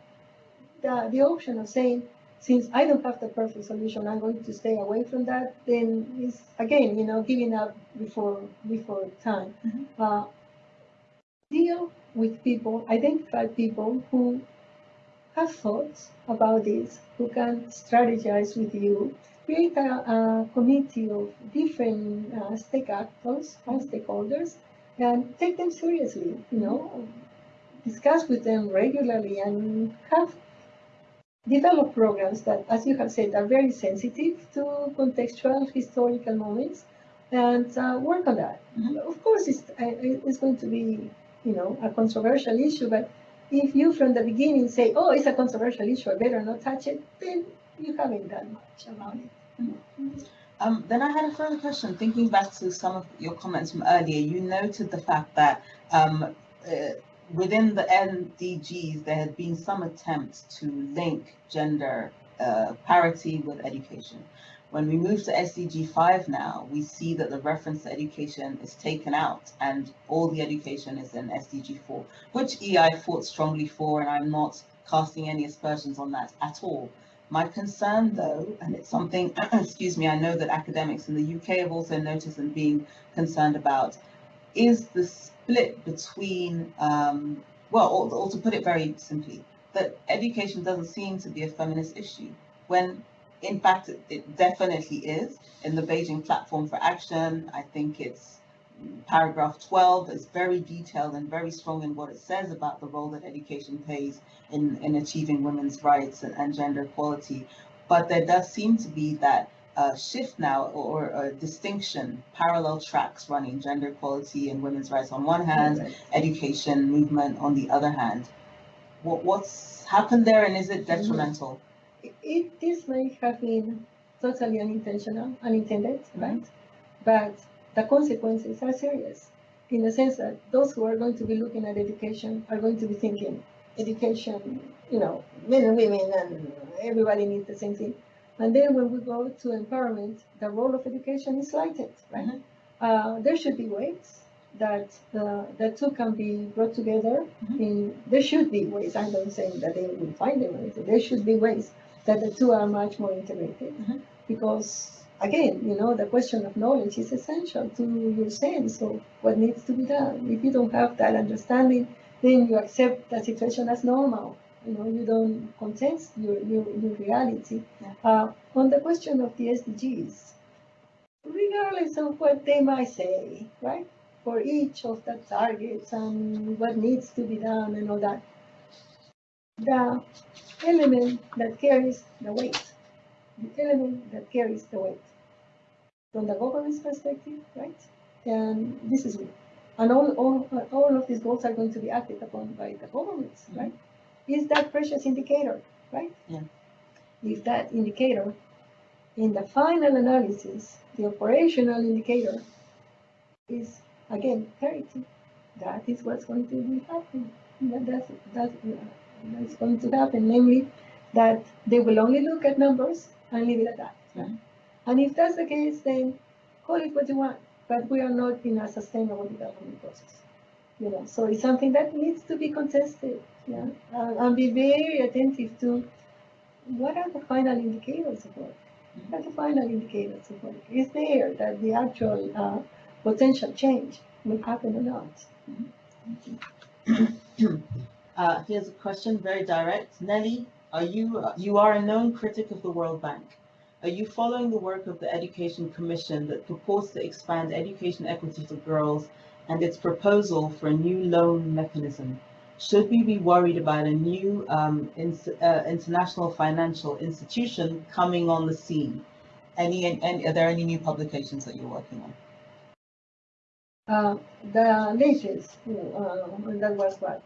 the, the option of saying, since I don't have the perfect solution, I'm going to stay away from that, then is again, you know, giving up before before time. Mhm. Uh, deal with people, identify people who have thoughts about this, who can strategize with you, create a, a committee of different uh, stake actors and stakeholders, and take them seriously, you know, discuss with them regularly and have develop programs that, as you have said, are very sensitive to contextual historical moments and uh, work on that. Mhm. Of course, it's, it's going to be, you know, a controversial issue, but if you from the beginning say, oh, it's a controversial issue, I better not touch it, then you haven't done much about it. Um, then I had a further question. Thinking back to some of your comments from earlier, you noted the fact that um, uh, within the MDGs, there had been some attempts to link gender uh, parity with education. When we move to SDG 5 now, we see that the reference to education is taken out and all the education is in SDG 4, which EI fought strongly for, and I'm not casting any aspersions on that at all. My concern though, and it's something, excuse me, I know that academics in the UK have also noticed and being concerned about, is the split between, um, well, or, or to put it very simply, that education doesn't seem to be a feminist issue, when in fact it, it definitely is. In the Beijing Platform for Action, I think it's paragraph 12 is very detailed and very strong in what it says about the role that education plays in, in achieving women's rights and, and gender equality. But there does seem to be that uh, shift now or, or a distinction, parallel tracks running gender equality and women's rights on one hand, education movement on the other hand. What, what's happened there and is it detrimental? It, it, this may have been totally unintentional, unintended, right? But the consequences are serious in the sense that those who are going to be looking at education are going to be thinking education, you know, men and women and everybody needs the same thing. And then when we go to empowerment, the role of education is slighted, right? Mhm. Uh, there should be ways that the, the two can be brought together. Mhm. In, there should be ways, I'm not saying that they will find them, anything. there should be ways that the two are much more integrated. Mhm. Because again, you know, the question of knowledge is essential to your sense of what needs to be done. If you don't have that understanding, then you accept the situation as normal. You know, you don't contest your, your, your reality. Uh, on the question of the SDGs, regardless of what they might say, right? For each of the targets and what needs to be done and all that, the element that carries the weight, the element that carries the weight from the government's perspective, right? And this is and all, all, all of these goals are going to be acted upon by the governments, Mhm. right? Is that precious indicator, right? Yeah. If that indicator, in the final analysis, the operational indicator is again parity, that is what's going to be happening. That, that's, that, that's going to happen, namely that they will only look at numbers and leave it at that. Mhm. And if that's the case, then call it what you want, but we are not in a sustainable development process. You know, so it's something that needs to be contested, yeah, and be very attentive to what are the final indicators of work. What are the final indicators of work? Is there that the actual uh, potential change will happen or not? Uh, here's a question, very direct. Nelly, are you, you are a known critic of the World Bank. Are you following the work of the Education Commission that purports to expand education equity for girls and its proposal for a new loan mechanism? Should we be worried about a new um, ins- uh, international financial institution coming on the scene? Any, any, are there any new publications that you're working on? Uh, the latest, uh, that was what?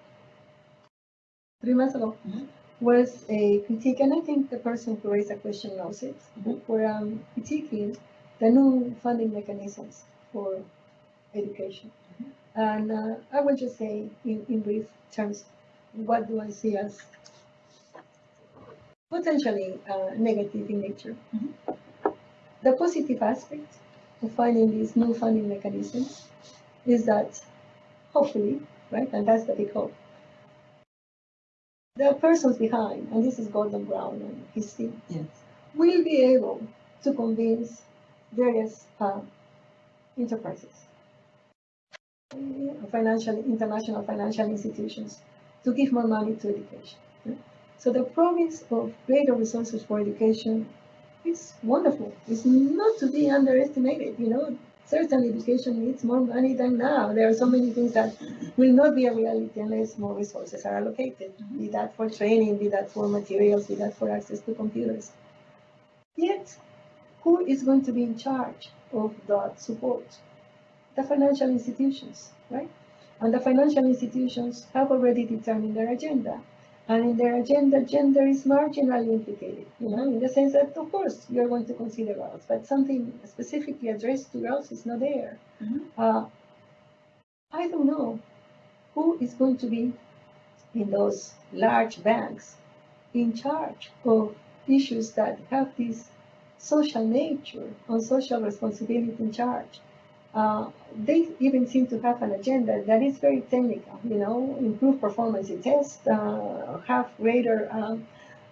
Three months ago, Mhm. was a critique, and I think the person who raised the question knows it. Mhm. We're um, critiquing the new funding mechanisms for education. And uh, I will just say in, in brief terms, what do I see as potentially uh, negative in nature? Mhm. The positive aspect of finding these new funding mechanisms is that hopefully, right, and that's the big hope, the persons behind, and this is Gordon Brown and his team, Yes. will be able to convince various uh, enterprises, financial, international financial institutions, to give more money to education. yeah. So the promise of greater resources for education is wonderful. It's not to be underestimated. You know, certainly education needs more money than now. There are so many things that will not be a reality unless more resources are allocated. Mm-hmm. Be that for training, be that for materials, be that for access to computers. Yet, who is going to be in charge of that support? The financial institutions, right? And the financial institutions have already determined their agenda. And in their agenda, gender is marginally implicated, you know, in the sense that, of course, you're going to consider girls, but something specifically addressed to girls is not there. Mhm. Uh, I don't know who is going to be in those large banks in charge of issues that have this social nature on social responsibility in charge. Uh, they even seem to have an agenda that is very technical, you know, improve performance in tests, uh, have greater um,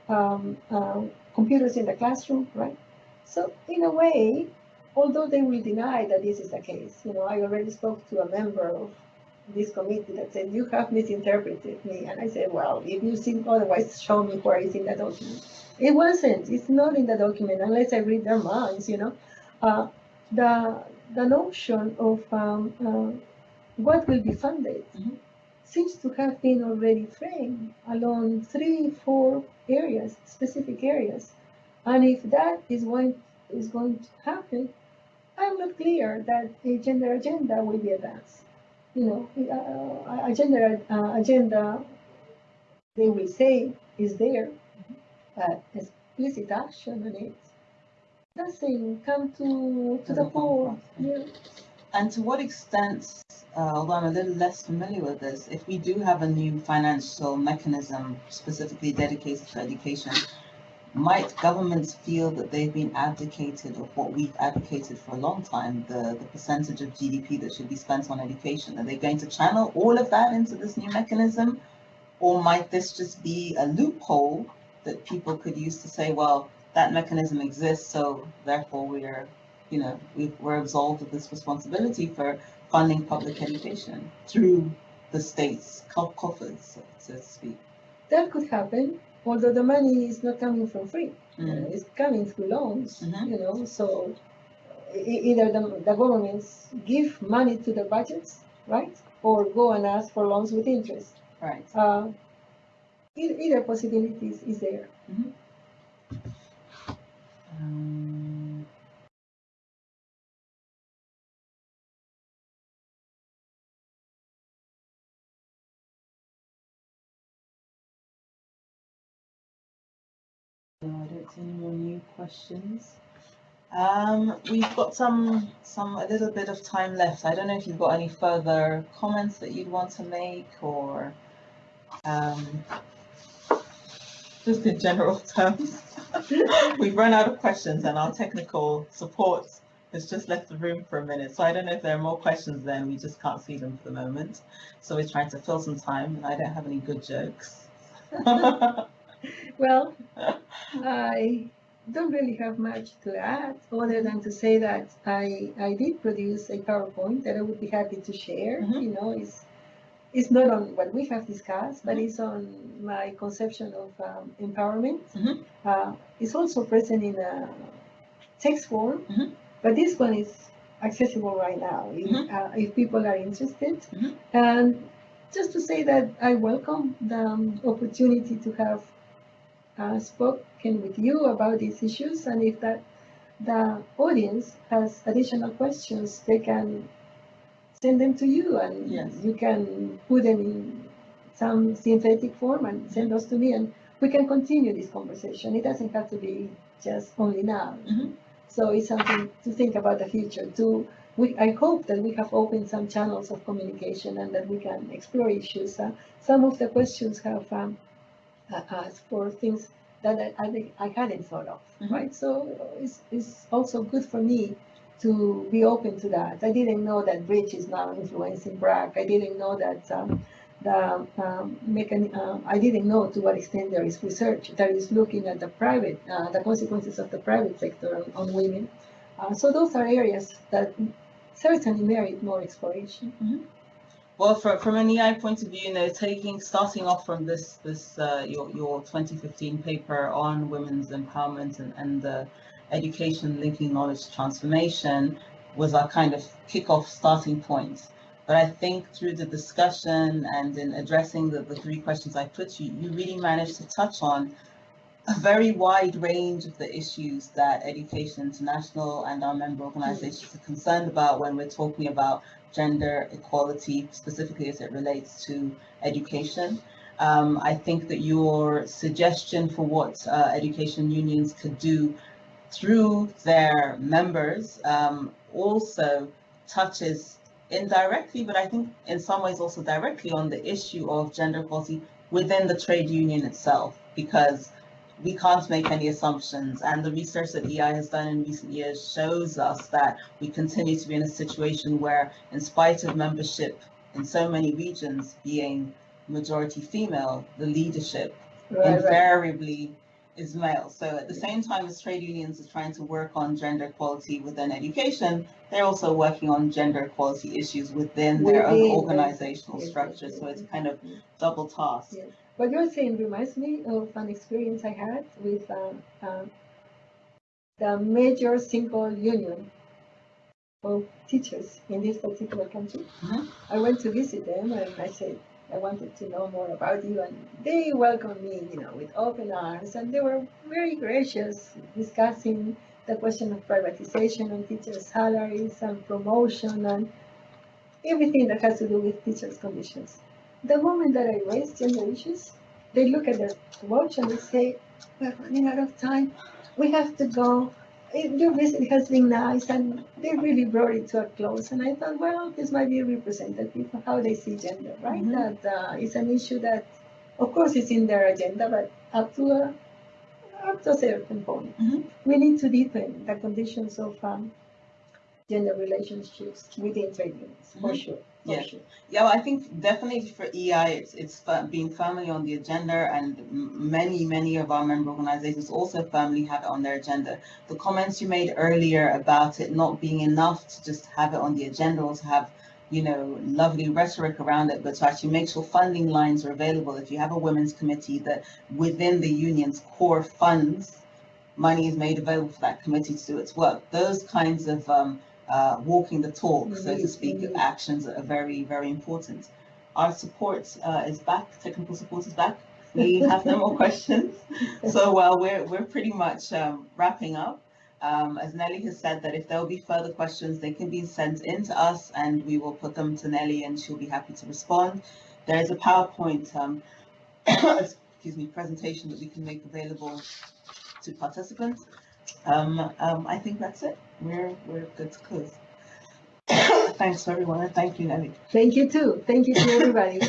um, uh, computers in the classroom, right? So in a way, although they will deny that this is the case, you know, I already spoke to a member of this committee that said, you have misinterpreted me. And I said, well, if you think otherwise, show me where it's in the document. It wasn't, it's not in the document unless I read their minds, you know. Uh, the, the notion of um, uh, what will be funded Mhm. seems to have been already framed along three, four areas, specific areas. And if that is what is going to happen, I'm not clear that a gender agenda will be advanced. You know, uh, a gender uh, agenda, they will say is there, but explicit action on it doesn't come to, to the fore. Yeah. And to what extent, uh, although I'm a little less familiar with this, if we do have a new financial mechanism specifically dedicated to education, might governments feel that they've been abdicated of what we've advocated for a long time, the, the percentage of GDP that should be spent on education? Are they going to channel all of that into this new mechanism? Or might this just be a loophole that people could use to say, well, that mechanism exists, so therefore we're you know, we, we're absolved of this responsibility for funding public education through the state's coffers, so, to speak. That could happen, although the money is not coming from free. Mm. Uh, It's coming through loans, Mhm. you know, so either the, the governments give money to the budgets, right? Or go and ask for loans with interest. Right. Uh, either possibility is, is there. Um, no, I don't see any more new questions. Um, we've got some, some, a little bit of time left. I don't know if you've got any further comments that you'd want to make or, um, just in general terms. We've run out of questions and our technical support has just left the room for a minute. So I don't know if there are more questions then, we just can't see them for the moment. So we're trying to fill some time and I don't have any good jokes. Well, I don't really have much to add, other than to say that I, I did produce a PowerPoint that I would be happy to share. Mhm. You know, it's, it's not on what we have discussed, but it's on my conception of um, empowerment. Mhm. Uh, it's also present in a text form, Mhm. but this one is accessible right now if, Mhm. uh, if people are interested. Mhm. And just to say that I welcome the um, opportunity to have uh, spoken with you about these issues, and if that the audience has additional questions, they can send them to you, and Yes. you can put them in some synthetic form and send those to me, and we can continue this conversation. It doesn't have to be just only now. Mhm. So it's something to think about the future. To we, I hope that we have opened some channels of communication and that we can explore issues. Uh, some of the questions have um, uh, asked for things that I, I, I hadn't thought of, Mhm. right? So it's, it's also good for me to be open to that. I didn't know that Bridge is now influencing BRAC. I didn't know that um, the um, mechan- um, I didn't know to what extent there is research that is looking at the private, uh, the consequences of the private sector on, on women. Uh, so those are areas that certainly merit more exploration. Well, from, from an EI point of view, you know, taking, starting off from this, this, uh, your, your 2015 paper on women's empowerment and, and the education linking knowledge transformation was our kind of kickoff starting point. But I think through the discussion and in addressing the, the three questions I put you, you really managed to touch on a very wide range of the issues that Education International and our member organizations are concerned about when we're talking about gender equality, specifically as it relates to education. Um, I think that your suggestion for what uh, education unions could do through their members um, also touches indirectly, but I think in some ways also directly on the issue of gender equality within the trade union itself, because we can't make any assumptions. And the research that EI has done in recent years shows us that we continue to be in a situation where, in spite of membership in so many regions being majority female, the leadership invariably is male. So at the same time as trade unions are trying to work on gender equality within education, they're also working on gender equality issues within their own organizational yes, yes, structure. So it's kind of double task. Yes. What you're saying reminds me of an experience I had with um, um, the major single union of teachers in this particular country. Mhm. I went to visit them and I said, I wanted to know more about you and they welcomed me, you know, with open arms and they were very gracious discussing the question of privatization and teachers' salaries and promotion and everything that has to do with teachers' conditions. The moment that I raise gender issues, they look at their watch and they say, we're running out of time. We have to go. Your visit has been nice and they really brought it to a close. And I thought, well, this might be representative of how they see gender, right? Mhm. That uh, it's an issue that, of course, is in their agenda, but up to a, up to a certain point. Mhm. We need to deepen the conditions of um, gender relationships within trade unions, for Mhm. sure. Yeah. sure. Yeah, well, I think definitely for EI, it's, it's being firmly on the agenda and many, many of our member organizations also firmly have it on their agenda. The comments you made earlier about it not being enough to just have it on the agenda or to have, you know, lovely rhetoric around it, but to actually make sure funding lines are available. If you have a women's committee that within the union's core funds, money is made available for that committee to do its work. Those kinds of um, uh, walking the talk, so to Indeed, speak, indeed. actions are very, very important. Our support uh, is back, technical support is back. We have no more questions. So uh, we're, we're pretty much um, wrapping up. Um, as Nelly has said that if there will be further questions, they can be sent in to us and we will put them to Nelly and she'll be happy to respond. There is a PowerPoint, um, excuse me, presentation that we can make available to participants. Um, um, I think that's it. We're, we're good to close. Thanks everyone and thank you, Nelly. Thank you too. Thank you to everybody.